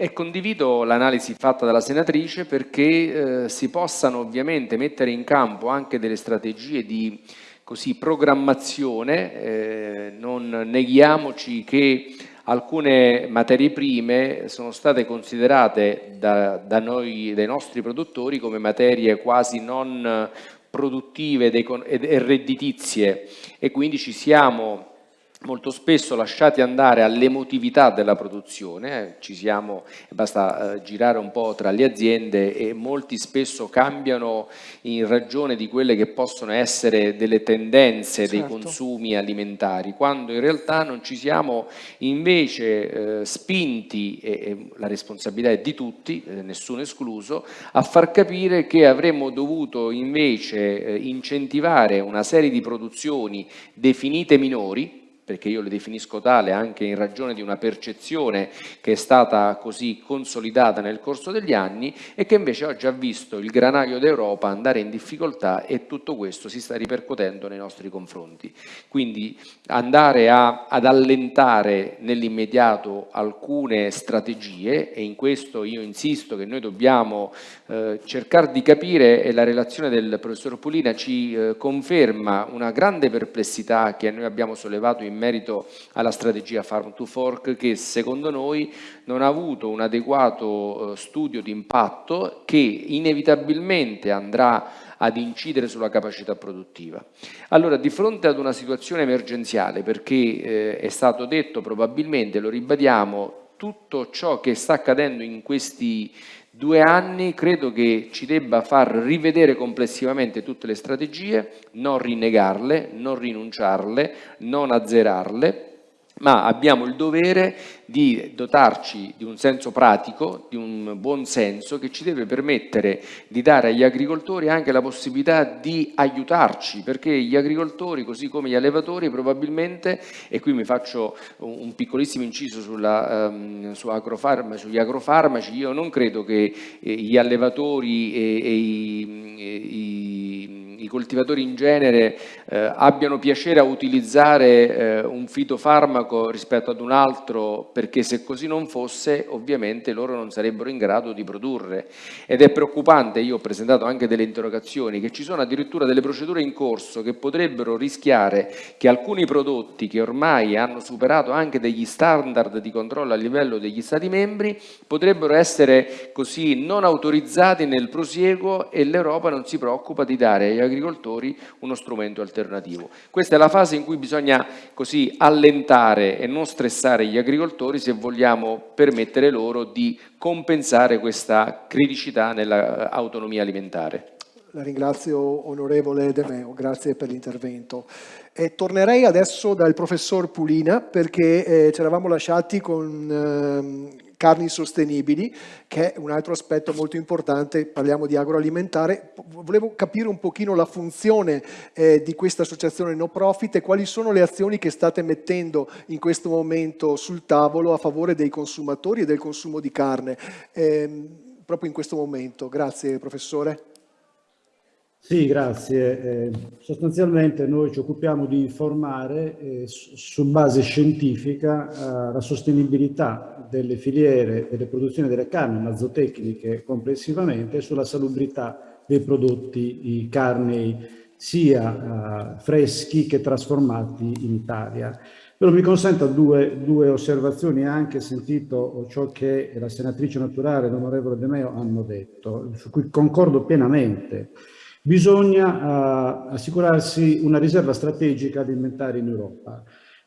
[SPEAKER 3] E condivido l'analisi fatta dalla senatrice perché eh, si possano ovviamente mettere in campo anche delle strategie di così, programmazione, eh, non neghiamoci che alcune materie prime sono state considerate da, da noi, dai nostri produttori, come materie quasi non produttive e redditizie e quindi ci siamo molto spesso lasciati andare all'emotività della produzione, eh, ci siamo, basta eh, girare un po' tra le aziende e molti spesso cambiano in ragione di quelle che possono essere delle tendenze certo. dei consumi alimentari, quando in realtà non ci siamo invece eh, spinti, e, e, la responsabilità è di tutti, eh, nessuno escluso, a far capire che avremmo dovuto invece eh, incentivare una serie di produzioni definite minori, perché io le definisco tale anche in ragione di una percezione che è stata così consolidata nel corso degli anni e che invece oggi ha visto il granaio d'Europa andare in difficoltà e tutto questo si sta ripercuotendo nei nostri confronti. Quindi andare a, ad allentare nell'immediato alcune strategie e in questo io insisto che noi dobbiamo eh, cercare di capire e la relazione del professor Polina ci eh, conferma una grande perplessità che noi abbiamo sollevato in merito alla strategia Farm to Fork che secondo noi non ha avuto un adeguato eh, studio di impatto che inevitabilmente andrà ad incidere sulla capacità produttiva. Allora, di fronte ad una situazione emergenziale, perché eh, è stato detto probabilmente, lo ribadiamo, tutto ciò che sta accadendo in questi due anni credo che ci debba far rivedere complessivamente tutte le strategie, non rinnegarle, non rinunciarle, non azzerarle, ma abbiamo il dovere di dotarci di un senso pratico, di un buon senso che ci deve permettere di dare agli agricoltori anche la possibilità di aiutarci, perché gli agricoltori, così come gli allevatori, probabilmente, e qui mi faccio un piccolissimo inciso sulla, um, su agrofarma, sugli agrofarmaci, io non credo che eh, gli allevatori e, e i, e i i coltivatori in genere eh, abbiano piacere a utilizzare eh, un fitofarmaco rispetto ad un altro perché se così non fosse ovviamente loro non sarebbero in grado di produrre. Ed è preoccupante, io ho presentato anche delle interrogazioni, che ci sono addirittura delle procedure in corso che potrebbero rischiare che alcuni prodotti che ormai hanno superato anche degli standard di controllo a livello degli Stati membri potrebbero essere così non autorizzati nel prosieguo e l'Europa non si preoccupa di dare agli agricoltori uno strumento alternativo. Questa è la fase in cui bisogna così allentare e non stressare gli agricoltori se vogliamo permettere loro di compensare questa criticità nell'autonomia alimentare.
[SPEAKER 1] La ringrazio onorevole De Meo, grazie per l'intervento. E tornerei adesso dal professor Pulina perché eh, ci eravamo lasciati con eh, carni sostenibili, che è un altro aspetto molto importante, parliamo di agroalimentare. Volevo capire un pochino la funzione eh, di questa associazione no profit e quali sono le azioni che state mettendo in questo momento sul tavolo a favore dei consumatori e del consumo di carne, eh, proprio in questo momento. Grazie professore.
[SPEAKER 4] Sì, grazie. Eh, sostanzialmente noi ci occupiamo di informare eh, su base scientifica eh, la sostenibilità delle filiere delle produzioni delle carni, mazotecniche complessivamente, sulla salubrità dei prodotti carnei sia eh, freschi che trasformati in Italia. Però mi consenta due, due osservazioni, anche sentito ciò che la senatrice naturale l'onorevole De Meo hanno detto, su cui concordo pienamente. Bisogna uh, assicurarsi una riserva strategica alimentare in Europa.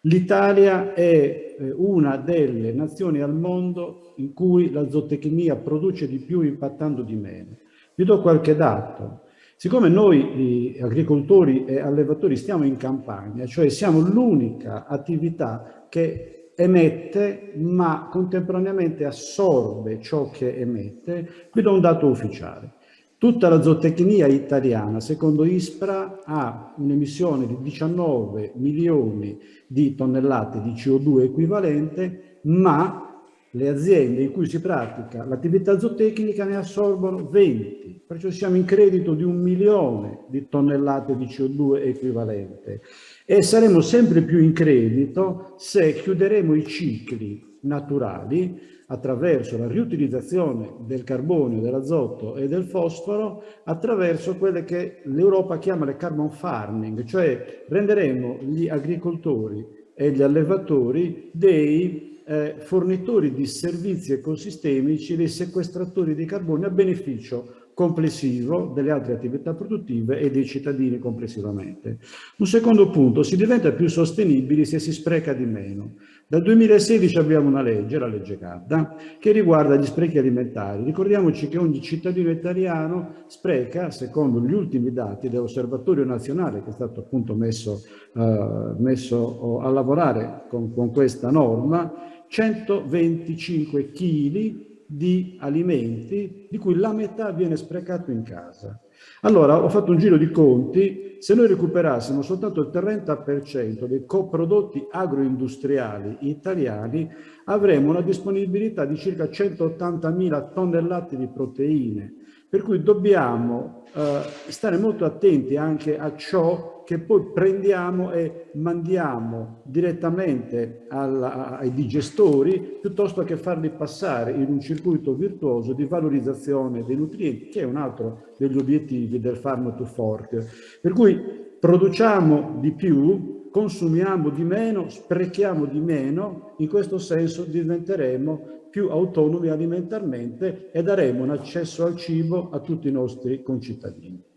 [SPEAKER 4] L'Italia è eh, una delle nazioni al mondo in cui la zootecnia produce di più impattando di meno. Vi do qualche dato. Siccome noi agricoltori e allevatori stiamo in campagna, cioè siamo l'unica attività che emette ma contemporaneamente assorbe ciò che emette, vi do un dato ufficiale. Tutta la zootecnia italiana, secondo ISPRA, ha un'emissione di 19 milioni di tonnellate di CO2 equivalente, ma le aziende in cui si pratica l'attività zootecnica ne assorbono 20, perciò siamo in credito di un milione di tonnellate di CO2 equivalente. E saremo sempre più in credito se chiuderemo i cicli naturali attraverso la riutilizzazione del carbonio, dell'azoto e del fosforo attraverso quelle che l'Europa chiama le carbon farming, cioè renderemo gli agricoltori e gli allevatori dei eh, fornitori di servizi ecosistemici, dei sequestratori di carbonio a beneficio complessivo delle altre attività produttive e dei cittadini complessivamente. Un secondo punto, si diventa più sostenibili se si spreca di meno. Dal 2016 abbiamo una legge, la legge Cadda, che riguarda gli sprechi alimentari. Ricordiamoci che ogni cittadino italiano spreca, secondo gli ultimi dati dell'Osservatorio Nazionale, che è stato appunto messo, uh, messo a lavorare con, con questa norma, 125 kg di alimenti di cui la metà viene sprecato in casa. Allora ho fatto un giro di conti, se noi recuperassimo soltanto il 30% dei coprodotti agroindustriali italiani avremo una disponibilità di circa 180.000 tonnellate di proteine, per cui dobbiamo eh, stare molto attenti anche a ciò che poi prendiamo e mandiamo direttamente alla, ai digestori piuttosto che farli passare in un circuito virtuoso di valorizzazione dei nutrienti, che è un altro degli obiettivi del Farm to Fork. Per cui produciamo di più, consumiamo di meno, sprechiamo di meno, in questo senso diventeremo più autonomi alimentarmente e daremo un accesso al cibo a tutti i nostri concittadini.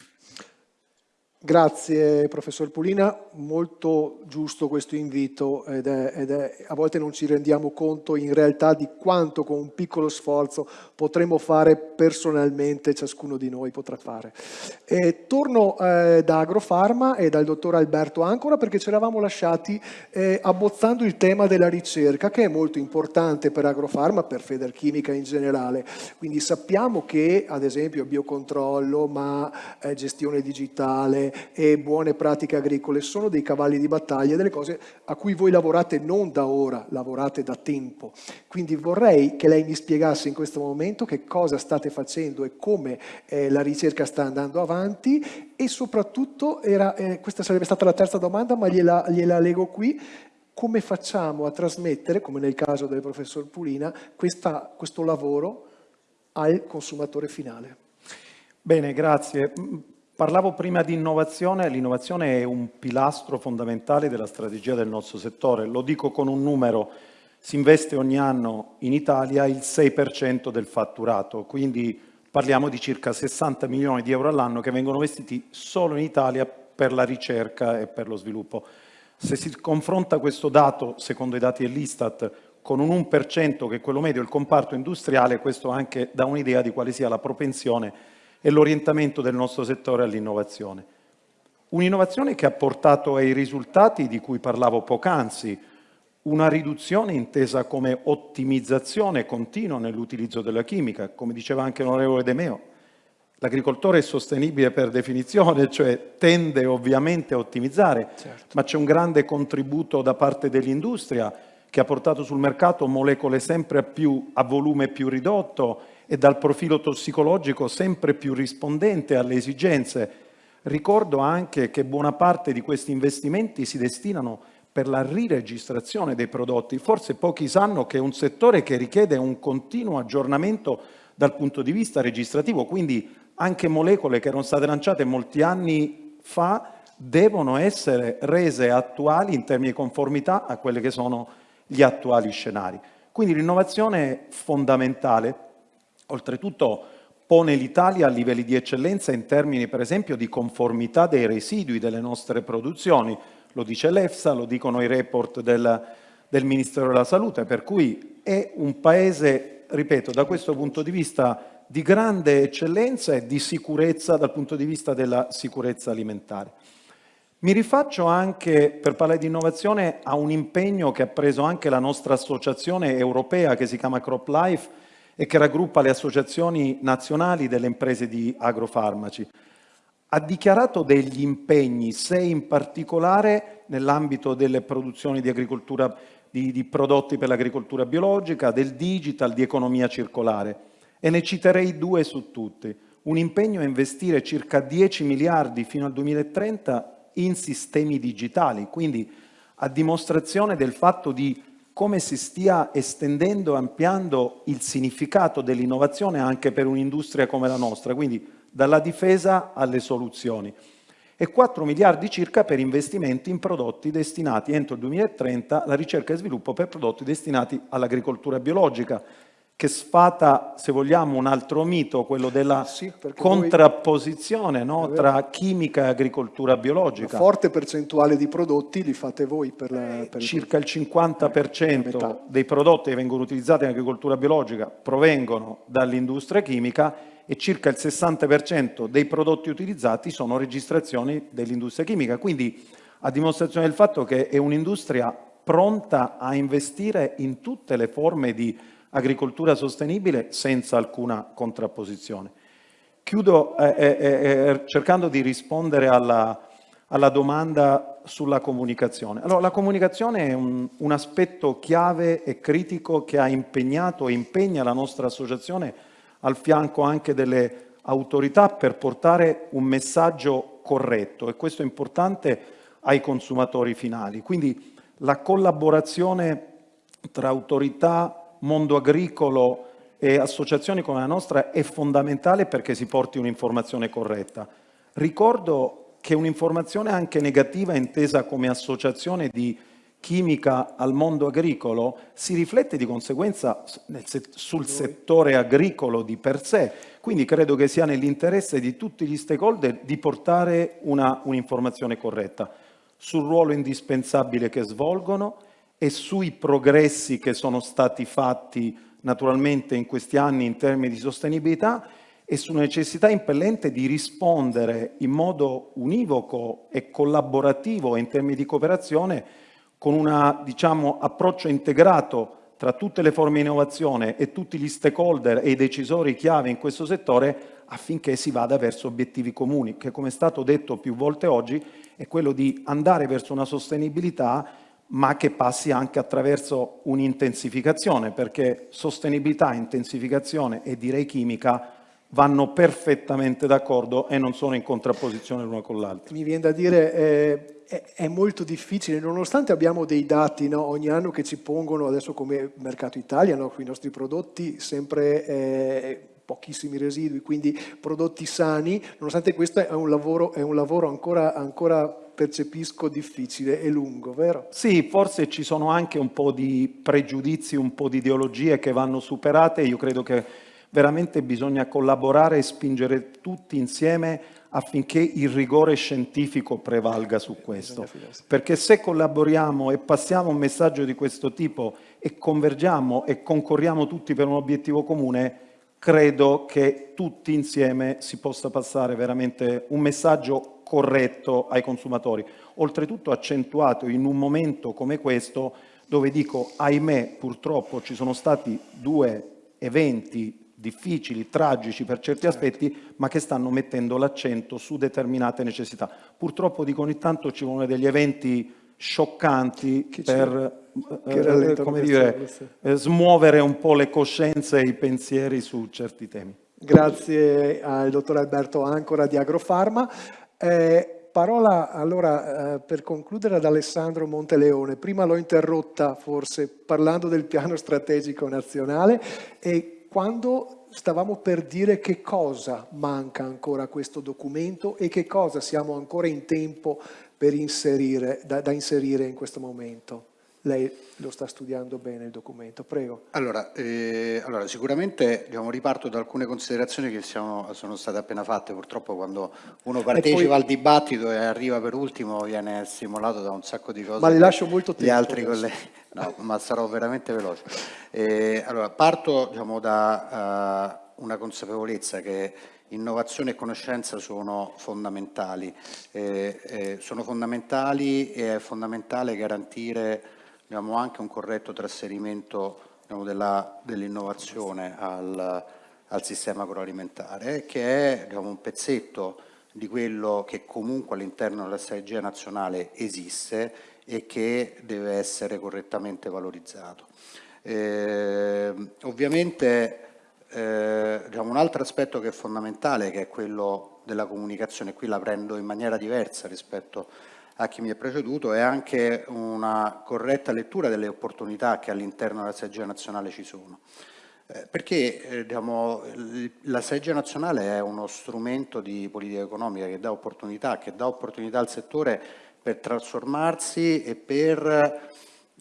[SPEAKER 1] Grazie professor Pulina, molto giusto questo invito ed è, ed è, a volte non ci rendiamo conto in realtà di quanto con un piccolo sforzo potremmo fare personalmente, ciascuno di noi potrà fare. E torno eh, da Agrofarma e dal dottor Alberto Ancora perché ci eravamo lasciati eh, abbozzando il tema della ricerca che è molto importante per Agrofarma, per Federchimica in generale. Quindi sappiamo che ad esempio biocontrollo, ma eh, gestione digitale, e buone pratiche agricole, sono dei cavalli di battaglia, delle cose a cui voi lavorate non da ora, lavorate da tempo. Quindi vorrei che lei mi spiegasse in questo momento che cosa state facendo e come eh, la ricerca sta andando avanti e soprattutto, era, eh, questa sarebbe stata la terza domanda, ma gliela, gliela leggo qui, come facciamo a trasmettere, come nel caso del professor Pulina, questa, questo lavoro al consumatore finale?
[SPEAKER 5] Bene, grazie. Parlavo prima di innovazione, l'innovazione è un pilastro fondamentale della strategia del nostro settore. Lo dico con un numero, si investe ogni anno in Italia il 6% del fatturato, quindi parliamo di circa 60 milioni di euro all'anno che vengono investiti solo in Italia per la ricerca e per lo sviluppo. Se si confronta questo dato, secondo i dati dell'Istat, con un 1% che è quello medio del comparto industriale, questo anche dà un'idea di quale sia la propensione e l'orientamento del nostro settore all'innovazione. Un'innovazione che ha portato ai risultati di cui parlavo poc'anzi, una riduzione intesa come ottimizzazione continua nell'utilizzo della chimica, come diceva anche l'onorevole De Meo, L'agricoltore è sostenibile per definizione, cioè tende ovviamente a ottimizzare, certo. ma c'è un grande contributo da parte dell'industria che ha portato sul mercato molecole sempre più a volume più ridotto e dal profilo tossicologico sempre più rispondente alle esigenze. Ricordo anche che buona parte di questi investimenti si destinano per la riregistrazione dei prodotti. Forse pochi sanno che è un settore che richiede un continuo aggiornamento dal punto di vista registrativo, quindi anche molecole che erano state lanciate molti anni fa devono essere rese attuali in termini di conformità a quelli che sono gli attuali scenari. Quindi l'innovazione è fondamentale, oltretutto pone l'Italia a livelli di eccellenza in termini per esempio di conformità dei residui delle nostre produzioni, lo dice l'EFSA, lo dicono i report del, del Ministero della Salute, per cui è un paese, ripeto, da questo punto di vista di grande eccellenza e di sicurezza dal punto di vista della sicurezza alimentare. Mi rifaccio anche, per parlare di innovazione, a un impegno che ha preso anche la nostra associazione europea che si chiama CropLife e che raggruppa le associazioni nazionali delle imprese di agrofarmaci. Ha dichiarato degli impegni, sei in particolare nell'ambito delle produzioni di, di, di prodotti per l'agricoltura biologica, del digital, di economia circolare e ne citerei due su tutti. Un impegno a investire circa 10 miliardi fino al 2030 in sistemi digitali, quindi a dimostrazione del fatto di come si stia estendendo e ampliando il significato dell'innovazione anche per un'industria come la nostra, quindi dalla difesa alle soluzioni. E 4 miliardi circa per investimenti in prodotti destinati entro il 2030 alla ricerca e sviluppo per prodotti destinati all'agricoltura biologica, che sfata, se vogliamo, un altro mito, quello della sì, contrapposizione no, tra chimica e agricoltura biologica.
[SPEAKER 1] Una forte percentuale di prodotti li fate voi per la... Per
[SPEAKER 5] Circa il 50% eh, dei prodotti che vengono utilizzati in agricoltura biologica provengono dall'industria chimica e circa il 60% dei prodotti utilizzati sono registrazioni dell'industria chimica. Quindi a dimostrazione del fatto che è un'industria pronta a investire in tutte le forme di agricoltura sostenibile senza alcuna contrapposizione. Chiudo eh, eh, eh, eh, cercando di rispondere alla, alla, domanda sulla comunicazione. Allora, la comunicazione è un, un, aspetto chiave e critico che ha impegnato e impegna la nostra associazione al fianco anche delle autorità per portare un messaggio corretto e questo è importante ai consumatori finali. Quindi la collaborazione tra autorità, mondo agricolo e associazioni come la nostra è fondamentale perché si porti un'informazione corretta. Ricordo che un'informazione anche negativa intesa come associazione di chimica al mondo agricolo si riflette di conseguenza sul settore agricolo di per sé. Quindi credo che sia nell'interesse di tutti gli stakeholder di portare un'informazione corretta sul ruolo indispensabile che svolgono e sui progressi che sono stati fatti naturalmente in questi anni in termini di sostenibilità e sulla necessità impellente di rispondere in modo univoco e collaborativo in termini di cooperazione con un diciamo, approccio integrato tra tutte le forme di innovazione e tutti gli stakeholder e i decisori chiave in questo settore affinché si vada verso obiettivi comuni, che come è stato detto più volte oggi è quello di andare verso una sostenibilità ma che passi anche attraverso un'intensificazione, perché sostenibilità, intensificazione e direi chimica vanno perfettamente d'accordo e non sono in contrapposizione l'una con l'altra.
[SPEAKER 1] Mi viene da dire, eh, è, è, molto difficile, nonostante abbiamo dei dati no, ogni anno che ci pongono, adesso come Mercato Italia, no, i nostri prodotti, sempre eh, pochissimi residui, quindi prodotti sani, nonostante questo è un lavoro, è un lavoro ancora, ancora percepisco difficile e lungo, vero?
[SPEAKER 5] Sì, forse ci sono anche un po' di pregiudizi, un po' di ideologie che vanno superate, io credo che veramente bisogna collaborare e spingere tutti insieme affinché il rigore scientifico prevalga su questo. Perché se collaboriamo e passiamo un messaggio di questo tipo e convergiamo e concorriamo tutti per un obiettivo comune, credo che tutti insieme si possa passare veramente un messaggio corretto ai consumatori, oltretutto accentuato in un momento come questo dove dico ahimè purtroppo ci sono stati due eventi difficili, tragici per certi certo. aspetti, ma che stanno mettendo l'accento su determinate necessità. Purtroppo dico ogni tanto ci vogliono degli eventi scioccanti per eh, eh come dire, eh, smuovere un po' le coscienze e i pensieri su certi temi.
[SPEAKER 1] Grazie al dottor Alberto Ancora di Agrofarma. Eh, parola allora eh, per concludere ad Alessandro Monteleone. Prima l'ho interrotta forse parlando del piano strategico nazionale e quando stavamo per dire che cosa manca ancora a questo documento e che cosa siamo ancora in tempo per inserire, da, da inserire in questo momento. Lei lo sta studiando bene il documento, prego.
[SPEAKER 6] Allora, eh, allora sicuramente diciamo, riparto da alcune considerazioni che siamo, sono state appena fatte, purtroppo quando uno partecipa poi... al dibattito e arriva per ultimo viene stimolato da un sacco di cose.
[SPEAKER 1] Ma le lascio molto tempo.
[SPEAKER 6] Gli altri colleghi, no, ma sarò veramente veloce. Eh, allora, parto diciamo, da uh, una consapevolezza che innovazione e conoscenza sono fondamentali, eh, eh, sono fondamentali e è fondamentale garantire diciamo, anche un corretto trasferimento diciamo, dell'innovazione al, al, sistema agroalimentare, che è diciamo, un pezzetto di quello che comunque all'interno della strategia nazionale esiste e che deve essere correttamente valorizzato. Eh, ovviamente eh, diciamo, un altro aspetto che è fondamentale, che è quello della comunicazione, qui la prendo in maniera diversa rispetto a chi mi ha preceduto, è anche una corretta lettura delle opportunità che all'interno della strategia nazionale ci sono. Eh, perché eh, diciamo, la strategia nazionale è uno strumento di politica economica che dà opportunità, che dà opportunità al settore per trasformarsi e per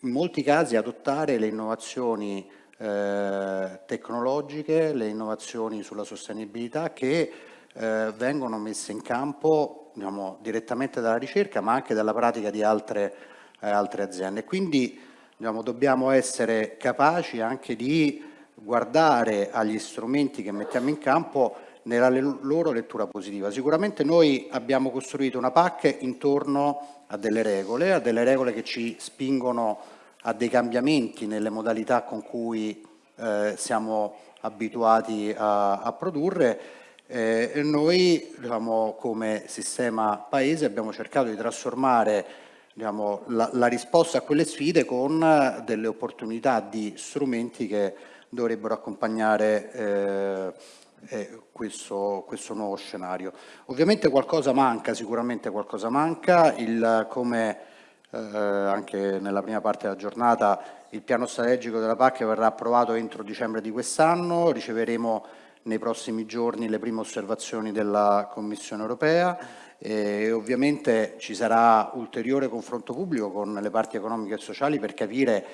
[SPEAKER 6] in molti casi adottare le innovazioni eh, tecnologiche, le innovazioni sulla sostenibilità che eh, vengono messe in campo diciamo, direttamente dalla ricerca ma anche dalla pratica di altre, eh, altre aziende. Quindi diciamo, dobbiamo essere capaci anche di guardare agli strumenti che mettiamo in campo nella loro lettura positiva. Sicuramente noi abbiamo costruito una PAC intorno a delle regole, a delle regole che ci spingono a dei cambiamenti nelle modalità con cui eh, siamo abituati a, a produrre eh, noi diciamo, come sistema paese abbiamo cercato di trasformare diciamo, la, la, risposta a quelle sfide con delle opportunità di strumenti che dovrebbero accompagnare eh, eh, questo, questo, nuovo scenario. Ovviamente qualcosa manca, sicuramente qualcosa manca, il, come eh, anche nella prima parte della giornata il piano strategico della PAC verrà approvato entro dicembre di quest'anno, riceveremo nei prossimi giorni le prime osservazioni della Commissione europea e ovviamente ci sarà ulteriore confronto pubblico con le parti economiche e sociali per capire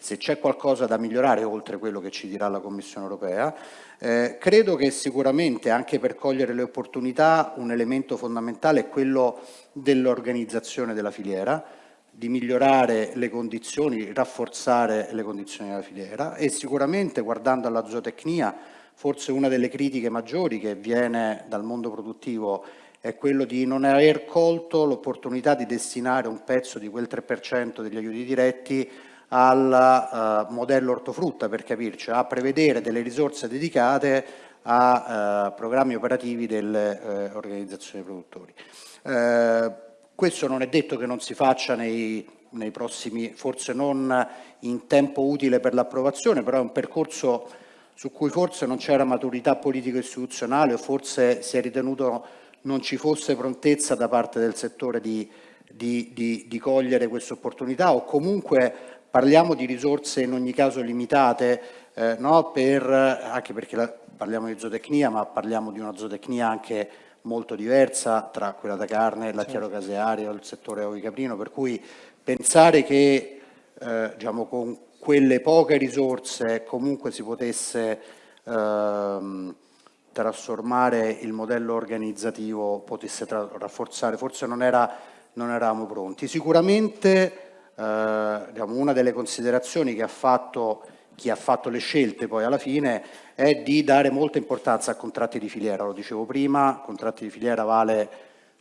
[SPEAKER 6] se c'è qualcosa da migliorare oltre quello che ci dirà la Commissione europea. Eh, credo che sicuramente anche per cogliere le opportunità un elemento fondamentale è quello dell'organizzazione della filiera, di migliorare le condizioni, rafforzare le condizioni della filiera e sicuramente guardando alla zootecnia forse una delle critiche maggiori che viene dal mondo produttivo è quello di non aver colto l'opportunità di destinare un pezzo di quel 3% degli aiuti diretti al uh, modello ortofrutta per capirci, a prevedere delle risorse dedicate a uh, programmi operativi delle uh, organizzazioni produttori. questo non è detto che non si faccia nei, nei prossimi, forse non in tempo utile per l'approvazione, però è un percorso su cui forse non c'era maturità politico-istituzionale o forse si è ritenuto non ci fosse prontezza da parte del settore di, di, di, di cogliere queste opportunità o comunque parliamo di risorse in ogni caso limitate, eh, no? per, anche perché la, parliamo di zootecnia, ma parliamo di una zootecnia anche molto diversa tra quella da carne, il lattiero certo. caseario, il settore ovicaprino, per cui pensare che eh, diciamo, con quelle poche risorse comunque si potesse ehm, trasformare il modello organizzativo, potesse rafforzare, forse non, era, non eravamo pronti. Sicuramente eh, diciamo, una delle considerazioni che ha fatto chi ha fatto le scelte poi alla fine è di dare molta importanza a contratti di filiera, lo dicevo prima, contratti di filiera vale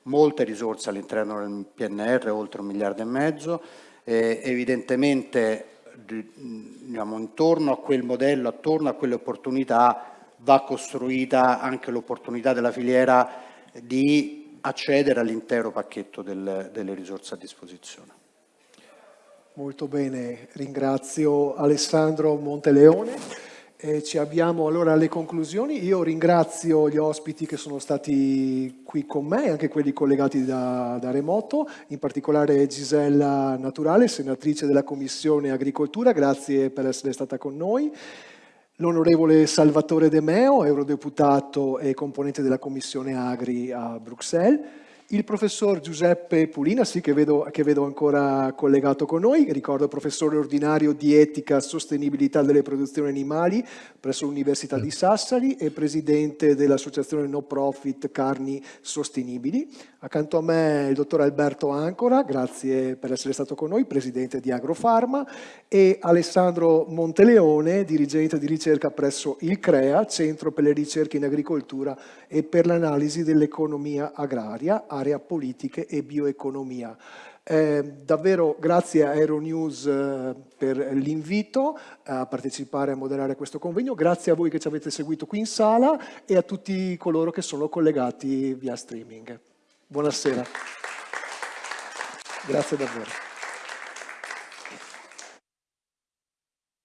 [SPEAKER 6] molte risorse all'interno del PNR, oltre un miliardo e mezzo, eh, evidentemente diciamo, intorno a quel modello, attorno a quelle opportunità va costruita anche l'opportunità della filiera di accedere all'intero pacchetto del, delle risorse a disposizione.
[SPEAKER 1] Molto bene, ringrazio Alessandro Monteleone. Eh, ci abbiamo allora alle conclusioni. Io ringrazio gli ospiti che sono stati qui con me, anche quelli collegati da, da remoto, in particolare Gisella Naturale, senatrice della Commissione Agricoltura, grazie per essere stata con noi. L'onorevole Salvatore De Meo, eurodeputato e componente della Commissione Agri a Bruxelles il professor Giuseppe Pulina, sì, che vedo, che vedo, ancora collegato con noi, ricordo professore ordinario di etica e sostenibilità delle produzioni animali presso l'Università di Sassari e presidente dell'associazione no profit Carni Sostenibili. Accanto a me il dottor Alberto Ancora, grazie per essere stato con noi, presidente di Agrofarma, e Alessandro Monteleone, dirigente di ricerca presso il CREA, Centro per le ricerche in agricoltura e per l'analisi dell'economia agraria, area politiche e bioeconomia. Eh, davvero grazie a Aeronews eh, per l'invito a partecipare a moderare questo convegno, grazie a voi che ci avete seguito qui in sala e a tutti coloro che sono collegati via streaming. Buonasera. Grazie davvero.